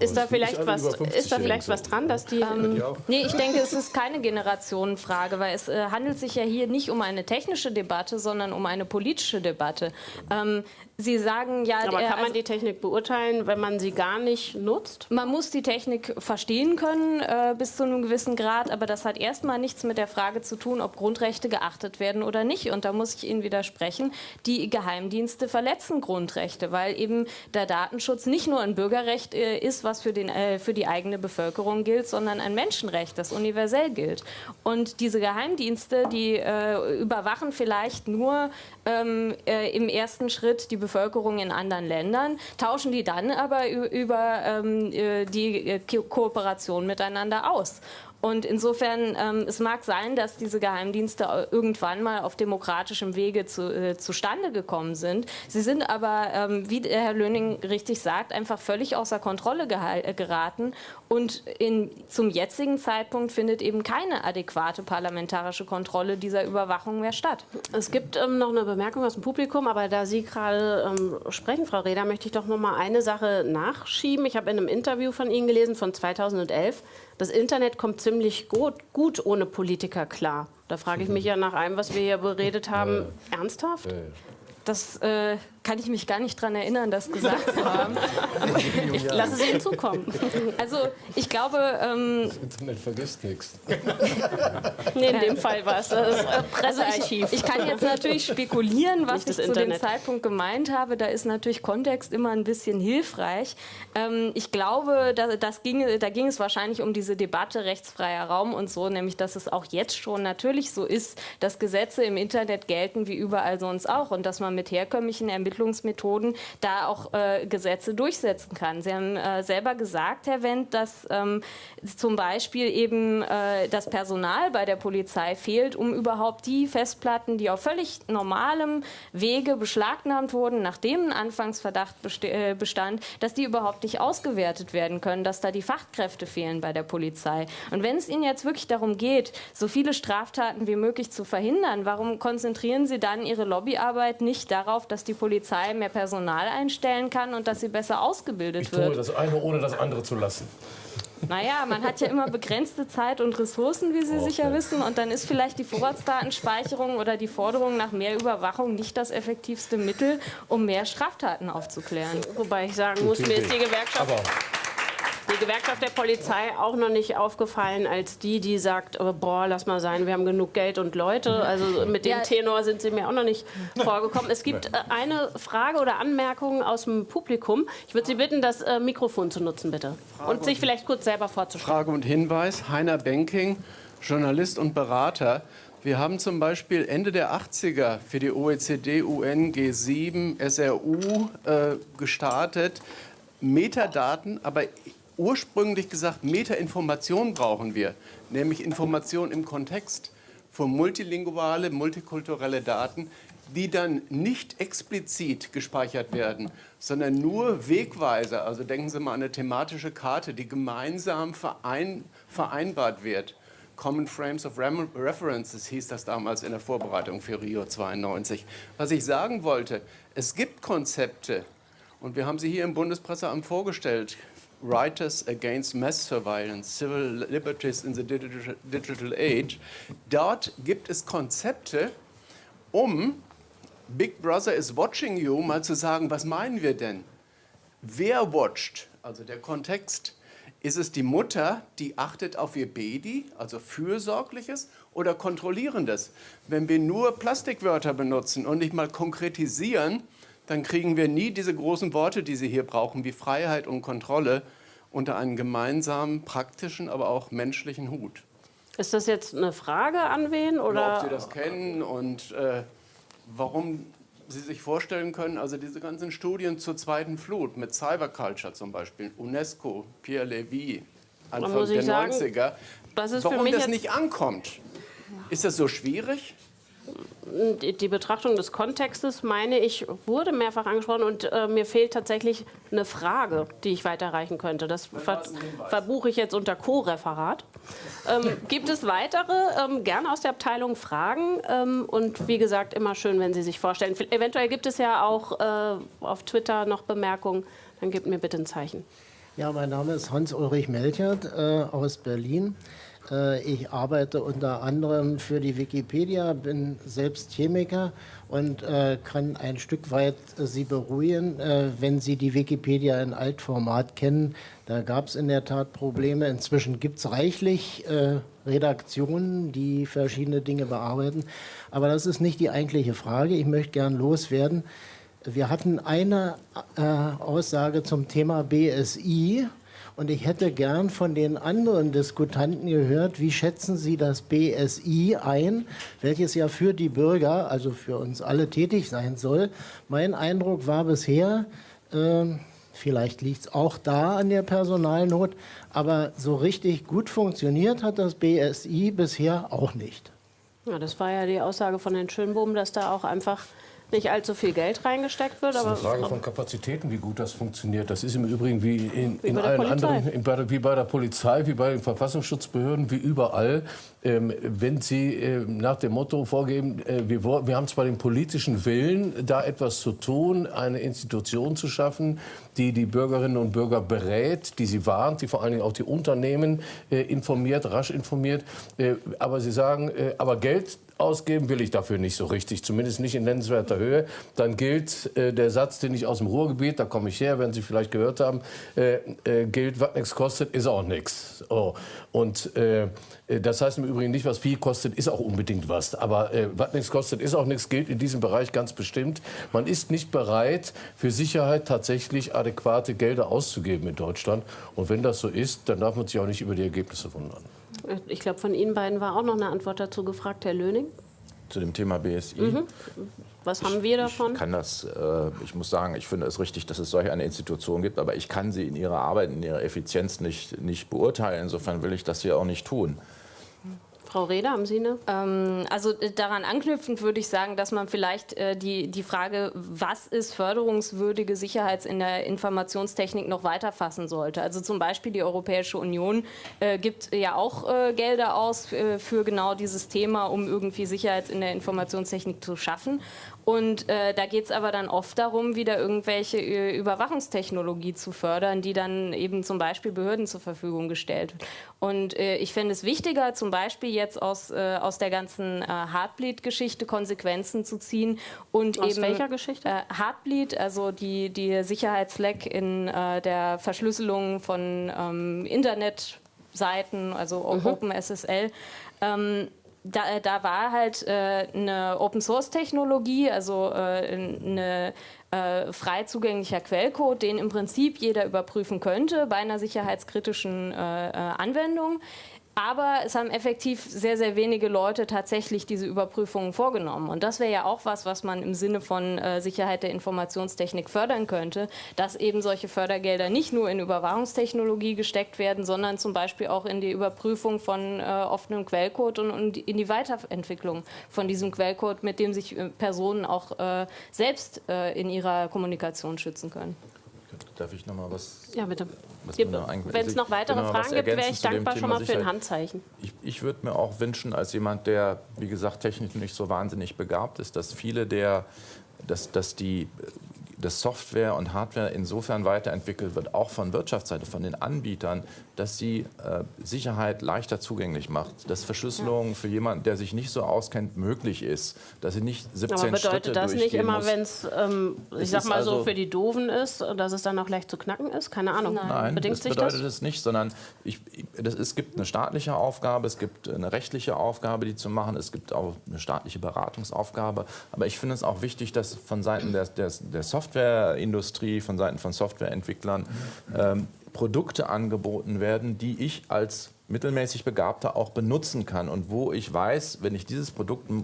ist da vielleicht was, ist da vielleicht was dran, dass die? Ähm, nee, ich denke, es ist keine Generationenfrage, weil es äh, handelt sich ja hier nicht um eine technische Debatte, sondern um eine politische Debatte. Ähm, Sie sagen ja. Aber kann man also, die Technik beurteilen, wenn man sie gar nicht nutzt? Man muss die Technik verstehen können äh, bis zu einem gewissen Grad, aber das hat erstmal nichts mit der Frage zu tun, ob Grundrechte geachtet werden oder nicht. Und da muss ich Ihnen widersprechen. Die Geheimdienste verletzen Grundrechte, weil eben der Datenschutz nicht nur ein Bürgerrecht äh, ist, was für, den, äh, für die eigene Bevölkerung gilt, sondern ein Menschenrecht, das universell gilt. Und diese Geheimdienste, die äh, überwachen vielleicht nur ähm, äh, im ersten Schritt die Bevölkerung in anderen Ländern, tauschen die dann aber über ähm, äh, die äh, Kooperation miteinander aus. Und insofern, ähm, es mag sein, dass diese Geheimdienste irgendwann mal auf demokratischem Wege zu, äh, zustande gekommen sind. Sie sind aber, ähm, wie Herr Löning richtig sagt, einfach völlig außer Kontrolle äh, geraten. Und in, zum jetzigen Zeitpunkt findet eben keine adäquate parlamentarische Kontrolle dieser Überwachung mehr statt. Es gibt ähm, noch eine Bemerkung aus dem Publikum, aber da Sie gerade ähm, sprechen, Frau Reda, möchte ich doch noch mal eine Sache nachschieben. Ich habe in einem Interview von Ihnen gelesen von 2011, das Internet kommt ziemlich gut, gut ohne Politiker klar. Da frage ich mich ja nach allem, was wir hier beredet haben, ja. ernsthaft? Ja. Das äh, kann ich mich gar nicht daran erinnern, das gesagt zu haben. [laughs] ich lasse es Ihnen zukommen. Also ich glaube... Ähm, das Internet vergisst nichts. [laughs] nee, in dem Fall war es das äh, Pressearchiv. Also ich, ich, kann jetzt natürlich spekulieren, was ich zu Internet. dem Zeitpunkt gemeint habe. Da ist natürlich Kontext immer ein bisschen hilfreich. Ähm, ich glaube, da, das ging, da ging es wahrscheinlich um diese Debatte rechtsfreier Raum und so, nämlich dass es auch jetzt schon natürlich so ist, dass Gesetze im Internet gelten wie überall sonst auch und dass man mit herkömmlichen Ermittlungen Ermittlungsmethoden da auch äh, Gesetze durchsetzen kann. Sie haben äh, selber gesagt, Herr Wendt, dass ähm, zum Beispiel eben äh, das Personal bei der Polizei fehlt, um überhaupt die Festplatten, die auf völlig normalem Wege beschlagnahmt wurden, nachdem ein Anfangsverdacht äh, bestand, dass die überhaupt nicht ausgewertet werden können, dass da die Fachkräfte fehlen bei der Polizei. Und wenn es Ihnen jetzt wirklich darum geht, so viele Straftaten wie möglich zu verhindern, warum konzentrieren Sie dann Ihre Lobbyarbeit nicht darauf, dass die Polizei Polizei mehr Personal einstellen kann und dass sie besser ausgebildet ich wird. Ich tue das eine, ohne das andere zu lassen. Naja, man hat ja immer begrenzte Zeit und Ressourcen, wie Sie okay. sicher wissen. Und dann ist vielleicht die Vorratsdatenspeicherung oder die Forderung nach mehr Überwachung nicht das effektivste Mittel, um mehr Straftaten aufzuklären. Wobei ich sagen muss, mir ist die Gewerkschaft... Aber die Gewerkschaft der Polizei auch noch nicht aufgefallen als die, die sagt, oh, boah, lass mal sein, wir haben genug Geld und Leute. Also mit dem ja. Tenor sind sie mir auch noch nicht vorgekommen. Es gibt äh, eine Frage oder Anmerkung aus dem Publikum. Ich würde Sie bitten, das äh, Mikrofon zu nutzen, bitte. Frage und sich vielleicht kurz selber vorzustellen. Frage und Hinweis. Heiner Benking, Journalist und Berater. Wir haben zum Beispiel Ende der 80er für die OECD, UN, G7, SRU äh, gestartet. Metadaten, aber ursprünglich gesagt, Metainformation brauchen wir, nämlich Information im Kontext für multilinguale, multikulturelle Daten, die dann nicht explizit gespeichert werden, sondern nur Wegweiser. Also denken Sie mal an eine thematische Karte, die gemeinsam verein, vereinbart wird. Common Frames of References hieß das damals in der Vorbereitung für Rio 92. Was ich sagen wollte, es gibt Konzepte, und wir haben sie hier im Bundespresseamt vorgestellt, Writers Against Mass Surveillance, Civil Liberties in the Digital, Age. Dort gibt es Konzepte, um Big Brother is watching you mal zu sagen, was meinen wir denn? Wer watcht? Also der Kontext. Ist es die Mutter, die achtet auf ihr Baby, also fürsorgliches oder kontrollierendes? Wenn wir nur Plastikwörter benutzen und nicht mal konkretisieren, dann kriegen wir nie diese großen Worte, die Sie hier brauchen, wie Freiheit und Kontrolle, unter einen gemeinsamen, praktischen, aber auch menschlichen Hut. Ist das jetzt eine Frage an wen? Oder? Ob Sie das kennen und äh, warum Sie sich vorstellen können, also diese ganzen Studien zur zweiten Flut mit Cyberculture zum Beispiel, UNESCO, Pierre Levy, Anfang der sagen, 90er, das warum das nicht ankommt. Ist das so schwierig? Die Betrachtung des Kontextes, meine ich, wurde mehrfach angesprochen und äh, mir fehlt tatsächlich eine Frage, die ich weiterreichen könnte. Das ver verbuche ich jetzt unter Co-Referat. Ähm, gibt es weitere, ähm, gerne aus der Abteilung Fragen? Ähm, und wie gesagt, immer schön, wenn Sie sich vorstellen. Eventuell gibt es ja auch äh, auf Twitter noch Bemerkungen. Dann gebt mir bitte ein Zeichen. Ja, mein Name ist Hans-Ulrich Melchert äh, aus Berlin. Äh, ich arbeite unter anderem für die Wikipedia, bin selbst Chemiker und äh, kann ein Stück weit äh, Sie beruhigen, wenn Sie die Wikipedia in Altformat kennen. Da gab es in der Tat Probleme. Inzwischen gibt es reichlich Redaktionen, die verschiedene Dinge bearbeiten. Aber das ist nicht die eigentliche Frage. Ich möchte gern loswerden. Wir hatten eine Aussage zum Thema BSI Und ich hätte gern von den anderen Diskutanten gehört, wie schätzen Sie das BSI ein, welches ja für die Bürger, also für uns alle tätig sein soll. Mein Eindruck war bisher, äh, vielleicht liegt es auch da an der Personalnot, aber so richtig gut funktioniert hat das BSI bisher auch nicht. Ja, das war ja die Aussage von Herrn Schönbohm, dass da auch einfach nicht allzu viel Geld reingesteckt wird. Das ist eine Frage von Kapazitäten, wie gut das funktioniert. Das ist im Übrigen wie in, Wie in bei der allen Polizei. anderen, wie bei der Polizei, wie bei den Verfassungsschutzbehörden, wie überall. Ähm, wenn Sie äh, nach dem Motto vorgeben, äh, wir, wir haben zwar den politischen Willen, da etwas zu tun, eine Institution zu schaffen, die die Bürgerinnen und Bürger berät, die sie warnt, die vor allen Dingen auch die Unternehmen äh, informiert, rasch informiert. Äh, aber Sie sagen, äh, aber Geld ausgeben will ich dafür nicht so richtig, zumindest nicht in nennenswerter Höhe. Dann gilt äh, der Satz, den ich aus dem Ruhrgebiet, da komme ich her, werden Sie vielleicht gehört haben, äh, äh, gilt, was nichts kostet, ist auch nichts. Oh. Und äh, das heißt im Übrigen nicht, was viel kostet, ist auch unbedingt was. Aber äh, was nichts kostet, ist auch nichts, gilt in diesem Bereich ganz bestimmt. Man ist nicht bereit, für Sicherheit tatsächlich adäquate Gelder auszugeben in Deutschland. Und wenn das so ist, dann darf man sich auch nicht über die Ergebnisse wundern. Ich glaube, von Ihnen beiden war auch noch eine Antwort dazu gefragt, Herr Löning. Zu dem Thema BSI. Mhm. Was haben wir davon? Ich kann das, äh, ich muss sagen, ich finde es richtig, dass es solch eine Institution gibt, aber ich kann sie in ihrer Arbeit, in ihrer Effizienz nicht, nicht beurteilen. Insofern will ich das hier auch nicht tun. Frau Reda, haben Sie eine? Ähm, also äh, daran anknüpfend würde ich sagen, dass man vielleicht äh, die, die Frage, was ist förderungswürdige Sicherheit in der Informationstechnik noch weiter fassen sollte. Also zum Beispiel die Europäische Union äh, gibt ja auch äh, Gelder aus äh, für genau dieses Thema, um irgendwie Sicherheit in der Informationstechnik zu schaffen. Und äh, da geht es aber dann oft darum, wieder irgendwelche äh, Überwachungstechnologie zu fördern, die dann eben zum Beispiel Behörden zur Verfügung gestellt wird. Und äh, ich fände es wichtiger, zum Beispiel jetzt aus, äh, aus der ganzen äh, Heartbleed-Geschichte Konsequenzen zu ziehen und Aus eben welcher Geschichte? Äh, Heartbleed, also die, die Sicherheitsleck in äh, der Verschlüsselung von ähm, Internetseiten, also Mhm. OpenSSL. Ähm, da, da war halt äh, eine Open-Source-Technologie, also äh, eine äh, frei zugänglicher Quellcode, den im Prinzip jeder überprüfen könnte bei einer sicherheitskritischen äh, äh, Anwendung. Aber es haben effektiv sehr, sehr wenige Leute tatsächlich diese Überprüfungen vorgenommen. Und das wäre ja auch was, was man im Sinne von äh, Sicherheit der Informationstechnik fördern könnte, dass eben solche Fördergelder nicht nur in Überwachungstechnologie gesteckt werden, sondern zum Beispiel auch in die Überprüfung von äh, offenem Quellcode und, und in die Weiterentwicklung von diesem Quellcode, mit dem sich äh, Personen auch äh, selbst äh, in ihrer Kommunikation schützen können. Darf ich noch mal was? Ja, bitte. Wenn es noch weitere noch Fragen gibt, wäre ich dankbar schon mal für ein Sicherheit. Handzeichen. Ich, ich würde mir auch wünschen, als jemand, der, wie gesagt, technisch nicht so wahnsinnig begabt ist, dass viele der, dass, dass die dass Software und Hardware insofern weiterentwickelt wird, auch von Wirtschaftsseite, von den Anbietern, dass sie äh, Sicherheit leichter zugänglich macht, dass Verschlüsselung für jemanden, der sich nicht so auskennt, möglich ist, dass sie nicht 17 Aber bedeutet Schritte das nicht immer, wenn es, ähm, ich Es sag ist mal so, also- für die Doofen ist, dass es dann auch leicht zu knacken ist? Keine Ahnung. Nein, Bedingt das sich bedeutet das? es nicht, sondern ich, ich- das, es gibt eine staatliche Aufgabe, es gibt eine rechtliche Aufgabe, die zu machen, es gibt auch eine staatliche Beratungsaufgabe. Aber ich finde es auch wichtig, dass von Seiten der, der, der Softwareindustrie, von Seiten von Softwareentwicklern ähm, Produkte angeboten werden, die ich als mittelmäßig Begabter auch benutzen kann und wo ich weiß, wenn ich dieses Produkt äh,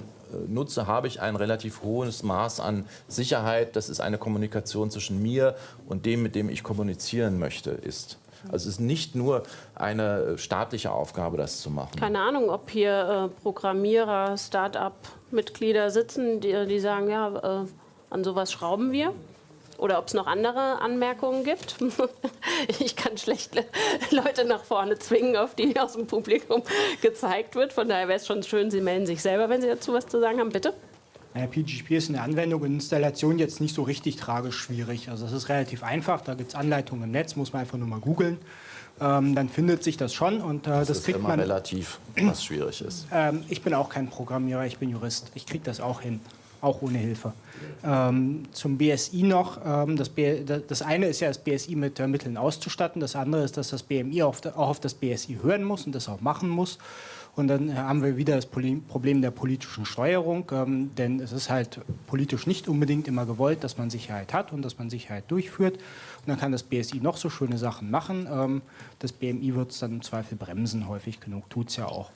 nutze, habe ich ein relativ hohes Maß an Sicherheit. Das ist eine Kommunikation zwischen mir und dem, mit dem ich kommunizieren möchte, ist. Also es ist nicht nur eine staatliche Aufgabe, das zu machen. Keine Ahnung, ob hier äh, Programmierer, Start-up-Mitglieder sitzen, die, die sagen, ja, äh, an sowas schrauben wir. Oder ob es noch andere Anmerkungen gibt. [laughs] ich kann schlecht Le- Leute nach vorne zwingen, auf die aus dem Publikum gezeigt wird. Von daher wäre es schon schön, Sie melden sich selber, wenn Sie dazu was zu sagen haben. Bitte. Naja, PGP ist in der Anwendung und Installation jetzt nicht so richtig tragisch schwierig. Also es ist relativ einfach, da gibt es Anleitungen im Netz, muss man einfach nur mal googeln. Ähm, dann findet sich das schon und äh, das, Das ist kriegt immer man. relativ, was schwierig ist. Ähm, ich bin auch kein Programmierer, ich bin Jurist. Ich kriege das auch hin, auch ohne Hilfe. Ähm, zum BSI noch. Ähm, das, B, das eine ist ja, das BSI mit äh, Mitteln auszustatten. Das andere ist, dass das BMI auf, auch auf das BSI hören muss und das auch machen muss. Und dann haben wir wieder das Problem der politischen Steuerung, ähm, denn es ist halt politisch nicht unbedingt immer gewollt, dass man Sicherheit hat und dass man Sicherheit durchführt. Und dann kann das BSI noch so schöne Sachen machen. Ähm, das BMI wird es dann im Zweifel bremsen, häufig genug tut es ja auch.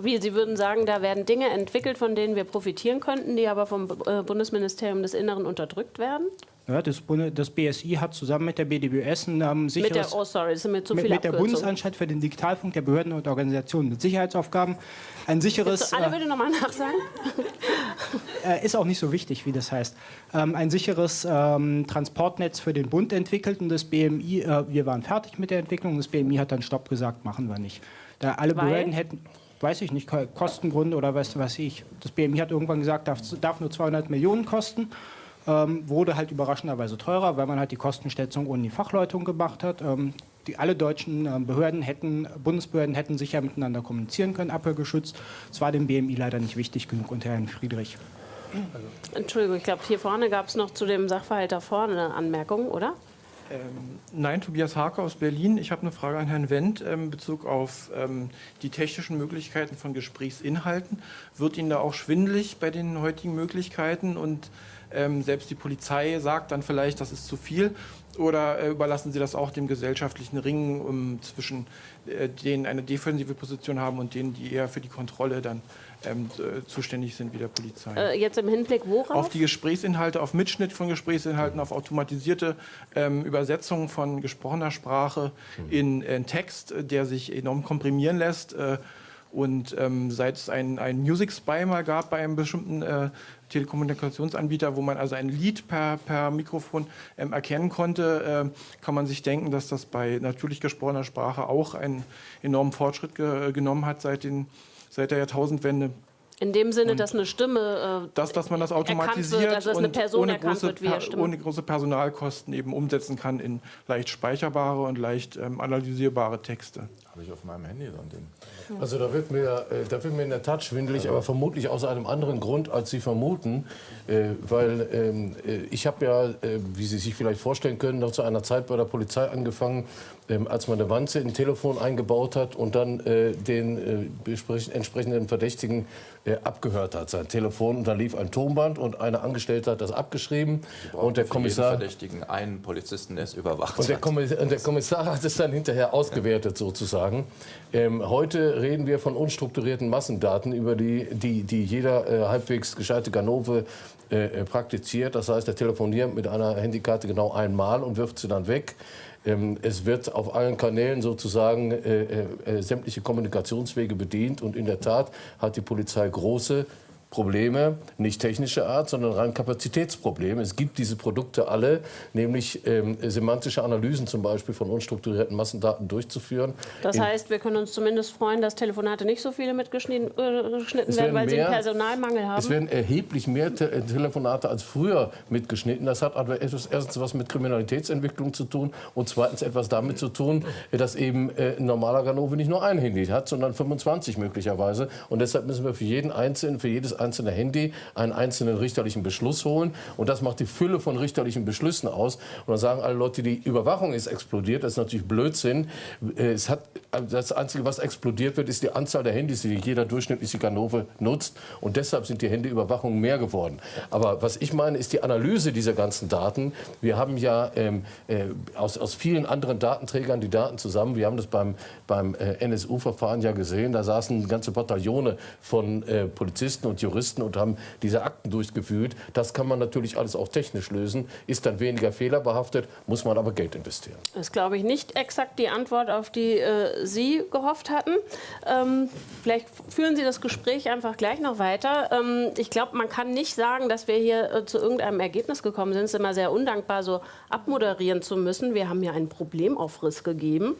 Wie, Sie würden sagen, da werden Dinge entwickelt, von denen wir profitieren könnten, die aber vom äh, Bundesministerium des Inneren unterdrückt werden? Ja, das, das, BSI hat zusammen mit der BDBS ein ähm, sicheres... Mit der, oh sorry, das sind mir zu mit, viele mit der Bundesanstalt für den Digitalfunk der Behörden und Organisationen mit Sicherheitsaufgaben ein sicheres... Jetzt alle äh, bitte nochmal nachsagen. [laughs] äh, ist auch nicht so wichtig, wie das heißt. Ähm, ein sicheres ähm, Transportnetz für den Bund entwickelt und das BMI, äh, wir waren fertig mit der Entwicklung, das BMI hat dann Stopp gesagt, machen wir nicht. Da alle Weil? Behörden hätten weiß ich nicht, Kostengründe oder was weiß ich. Das BMI hat irgendwann gesagt, darf, darf nur 200 Millionen kosten ähm, wurde halt überraschenderweise teurer, weil man halt die Kostenschätzung ohne die Fachleitung gemacht hat. Ähm, die, alle deutschen äh, Behörden hätten, Bundesbehörden hätten sicher miteinander kommunizieren können, abhörgeschützt. Es war dem BMI leider nicht wichtig genug unter Herrn Friedrich. Entschuldigung, ich glaube, hier vorne gab es noch zu dem Sachverhalt da vorne eine Anmerkung, oder? Ähm, nein, Tobias Harker aus Berlin. Ich habe eine Frage an Herrn Wendt ähm, in Bezug auf ähm, die technischen Möglichkeiten von Gesprächsinhalten. Wird Ihnen da auch schwindelig bei den heutigen Möglichkeiten und ähm, selbst die Polizei sagt dann vielleicht, das ist zu viel. Oder äh, überlassen Sie das auch dem gesellschaftlichen Ringen um, zwischen äh, denen eine defensive Position haben und denen, die eher für die Kontrolle dann ähm, äh, zuständig sind wie der Polizei? Äh, jetzt im Hinblick worauf? Auf die Gesprächsinhalte, auf Mitschnitt von Gesprächsinhalten, auf automatisierte ähm, Übersetzungen von gesprochener Sprache in, in, Text, der sich enorm komprimieren lässt. Äh, und ähm, seit es ein, ein Music Spy mal gab bei einem bestimmten äh, Telekommunikationsanbieter, wo man also ein Lied per, per Mikrofon ähm, erkennen konnte, äh, kann man sich denken, dass das bei natürlich gesprochener Sprache auch einen enormen Fortschritt ge genommen hat seit, den, seit der Jahrtausendwende. In dem Sinne, und dass eine Stimme. Äh, dass, dass man das automatisiert wird, also und ohne große, wird, ohne große Personalkosten eben umsetzen kann in leicht speicherbare und leicht ähm, analysierbare Texte. Habe ich auf meinem Handy so ein Ding. Also da wird mir, äh, da wird mir in der Tat schwindelig, aber vermutlich aus einem anderen Grund, als Sie vermuten. Äh, weil ähm, äh, ich habe ja, äh, wie Sie sich vielleicht vorstellen können, noch zu einer Zeit bei der Polizei angefangen, ähm, als man eine Wanze in ein Telefon eingebaut hat und dann äh, den äh, entsprechenden Verdächtigen abgehört hat, sein Telefon. Da lief ein Tonband und eine Angestellte hat das abgeschrieben. Und der Kommissar... Verdächtigen einen Polizisten, der es überwacht und der, Kommissar, und der Kommissar hat es dann hinterher ausgewertet sozusagen. Ähm, heute reden wir von unstrukturierten Massendaten, über die, die, die jeder äh, halbwegs gescheite Ganove äh, praktiziert. Das heißt, er telefoniert mit einer Handykarte genau einmal und wirft sie dann weg. Ähm, es wird auf allen Kanälen sozusagen äh, äh, äh, sämtliche Kommunikationswege bedient. Und in der Tat hat die Polizei große Probleme, nicht technischer Art, sondern rein Kapazitätsprobleme. Es gibt diese Produkte alle, nämlich ähm, semantische Analysen zum Beispiel von unstrukturierten Massendaten durchzuführen. Das heißt, wir können uns zumindest freuen, dass Telefonate nicht so viele mitgeschnitten äh, werden, weil mehr, sie einen Personalmangel haben. Es werden erheblich mehr Te äh, Telefonate als früher mitgeschnitten. Das hat aber erstens was mit Kriminalitätsentwicklung zu tun und zweitens etwas damit zu tun, dass eben äh, ein normaler Ganove nicht nur ein Handy hat, sondern 25 möglicherweise. Und deshalb müssen wir für jeden Einzelnen, für jedes einzelne Handy einen einzelnen richterlichen Beschluss holen. Und das macht die Fülle von richterlichen Beschlüssen aus. Und dann sagen alle Leute, die Überwachung ist explodiert. Das ist natürlich Blödsinn. Äh, es hat, das Einzige, was explodiert wird, ist die Anzahl der Handys, die jeder durchschnittliche Ganove nutzt. Und deshalb sind die Handyüberwachungen mehr geworden. Aber was ich meine, ist die Analyse dieser ganzen Daten. Wir haben ja ähm, äh, aus, aus vielen anderen Datenträgern die Daten zusammen. Wir haben das beim, beim äh, NSU-Verfahren ja gesehen. Da saßen ganze Bataillone von äh, Polizisten und Juristen und haben diese Akten durchgeführt. Das kann man natürlich alles auch technisch lösen, ist dann weniger fehlerbehaftet, muss man aber Geld investieren. Das ist, glaube ich, nicht exakt die Antwort, auf die äh, Sie gehofft hatten. Ähm, vielleicht führen Sie das Gespräch einfach gleich noch weiter. Ähm, ich glaube, man kann nicht sagen, dass wir hier äh, zu irgendeinem Ergebnis gekommen sind. Es ist immer sehr undankbar, so abmoderieren zu müssen. Wir haben ja einen Problemaufriss gegeben.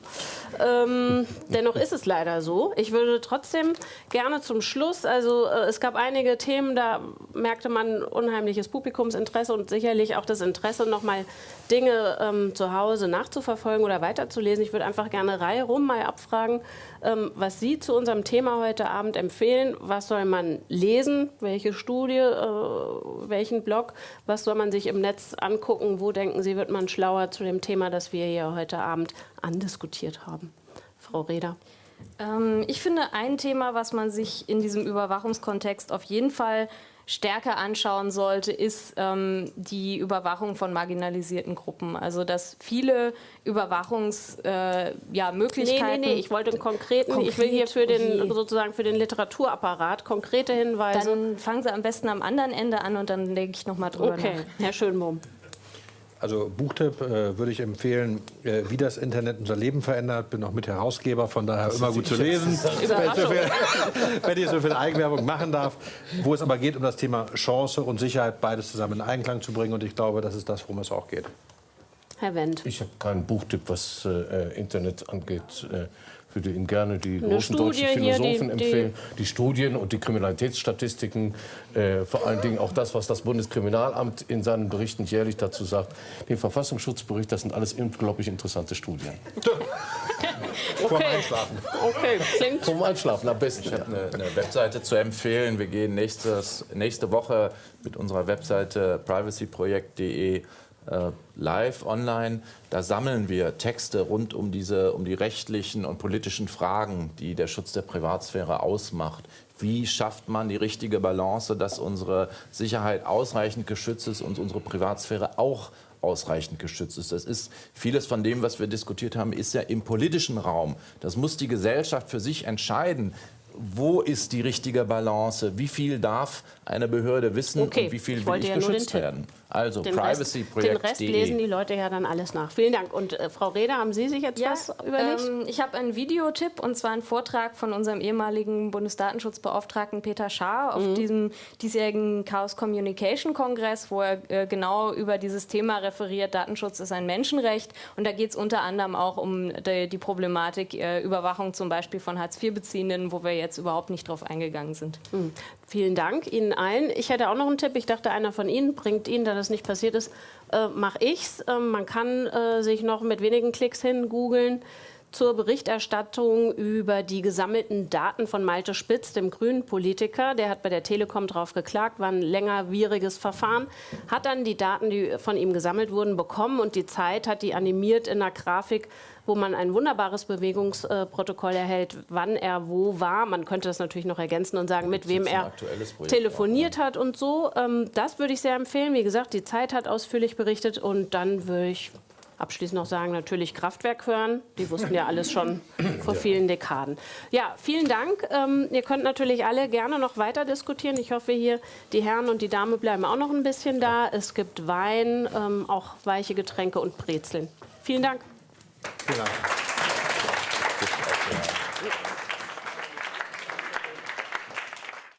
Ähm, dennoch ist es leider so. Ich würde trotzdem gerne zum Schluss, also äh, es gab eine einige Themen, da merkte man unheimliches Publikumsinteresse und sicherlich auch das Interesse, noch mal Dinge ähm, zu Hause nachzuverfolgen oder weiterzulesen. Ich würde einfach gerne Reihe rum mal abfragen, ähm, was Sie zu unserem Thema heute Abend empfehlen. Was soll man lesen? Welche Studie? Äh, welchen Blog? Was soll man sich im Netz angucken? Wo denken Sie, wird man schlauer zu dem Thema, das wir hier heute Abend andiskutiert haben? Frau Reder. Ähm, ich finde, ein Thema, was man sich in diesem Überwachungskontext auf jeden Fall stärker anschauen sollte, ist ähm, die Überwachung von marginalisierten Gruppen. Also dass viele Überwachungsmöglichkeiten... Äh, ja, Möglichkeiten nee, nee, nee, ich wollte einen konkreten, Konkret, ich will hier für den, sozusagen für den Literaturapparat konkrete Hinweise. Dann fangen Sie am besten am anderen Ende an und dann denke ich noch mal drüber okay. nach. Herr Schönbohm. Also Buchtipp äh, würde ich empfehlen, äh, wie das Internet unser Leben verändert. Bin auch mit Herausgeber, von daher immer gut zu lesen, wenn ich, so viel, [laughs] wenn ich so viel Eigenwerbung machen darf. Wo es aber geht um das Thema Chance und Sicherheit, beides zusammen in Einklang zu bringen. Und ich glaube, das ist das, worum es auch geht. Herr Wendt. Ich habe keinen Buchtipp, was äh, Internet angeht. Würde Ihnen gerne die Eine großen Studie deutschen Philosophen die- empfehlen. Die Studien und die Kriminalitätsstatistiken, äh, vor allen Dingen auch das, was das Bundeskriminalamt in seinen Berichten jährlich dazu sagt. Den Verfassungsschutzbericht, das sind alles unglaublich interessante Studien. Vorm Einschlafen. Okay, klingt Zum Einschlafen am besten. Ich habe eine, eine Webseite zu empfehlen. Wir gehen nächstes, nächste Woche mit unserer Webseite privacyprojekt.de live online. Da sammeln wir Texte rund um, diese, um die rechtlichen und politischen Fragen, die der Schutz der Privatsphäre ausmacht. Wie schafft man die richtige Balance, dass unsere Sicherheit ausreichend geschützt ist und unsere Privatsphäre auch ausreichend geschützt ist. Das ist vieles von dem, was wir diskutiert haben, ist ja im politischen Raum. Das muss die Gesellschaft für sich entscheiden. Wo ist die richtige Balance? Wie viel darf eine Behörde wissen Okay, und wie viel will ich ja geschützt werden? Also den Rest, den Rest lesen privacyprojekt.de. die Leute ja dann alles nach. Vielen Dank. Und äh, Frau Reda, haben Sie sich jetzt was überlegt? Ähm, ich habe einen Videotipp und zwar einen Vortrag von unserem ehemaligen Bundesdatenschutzbeauftragten Peter Schaar auf Mhm. diesem diesjährigen Chaos Communication Kongress, wo er äh, genau über dieses Thema referiert. Datenschutz ist ein Menschenrecht und da geht es unter anderem auch um die, die Problematik äh, Überwachung zum Beispiel von Hartz-IV-Beziehenden, wo wir jetzt überhaupt nicht drauf eingegangen sind. Hm. Vielen Dank Ihnen allen. Ich hätte auch noch einen Tipp. Ich dachte, einer von Ihnen bringt Ihnen, da das nicht passiert ist, äh, mache ich's. Äh, man kann äh, sich noch mit wenigen Klicks hin googeln zur Berichterstattung über die gesammelten Daten von Malte Spitz, dem grünen Politiker. Der hat bei der Telekom drauf geklagt, war ein längerwieriges Verfahren, hat dann die Daten, die von ihm gesammelt wurden, bekommen und die Zeit hat die animiert in einer Grafik, wo man ein wunderbares Bewegungsprotokoll erhält, wann er wo war. Man könnte das natürlich noch ergänzen und sagen, mit wem er telefoniert hat und so. Ähm, Das würde ich sehr empfehlen. Wie gesagt, die Zeit hat ausführlich berichtet und dann würde ich abschließend noch sagen, natürlich Kraftwerk hören. Die wussten ja alles schon vor vielen Dekaden. Ja, vielen Dank. Ähm, ihr könnt natürlich alle gerne noch weiter diskutieren. Ich hoffe hier, die Herren und die Dame bleiben auch noch ein bisschen da. Es gibt Wein, ähm, auch weiche Getränke und Brezeln. Vielen Dank. Vielen Dank.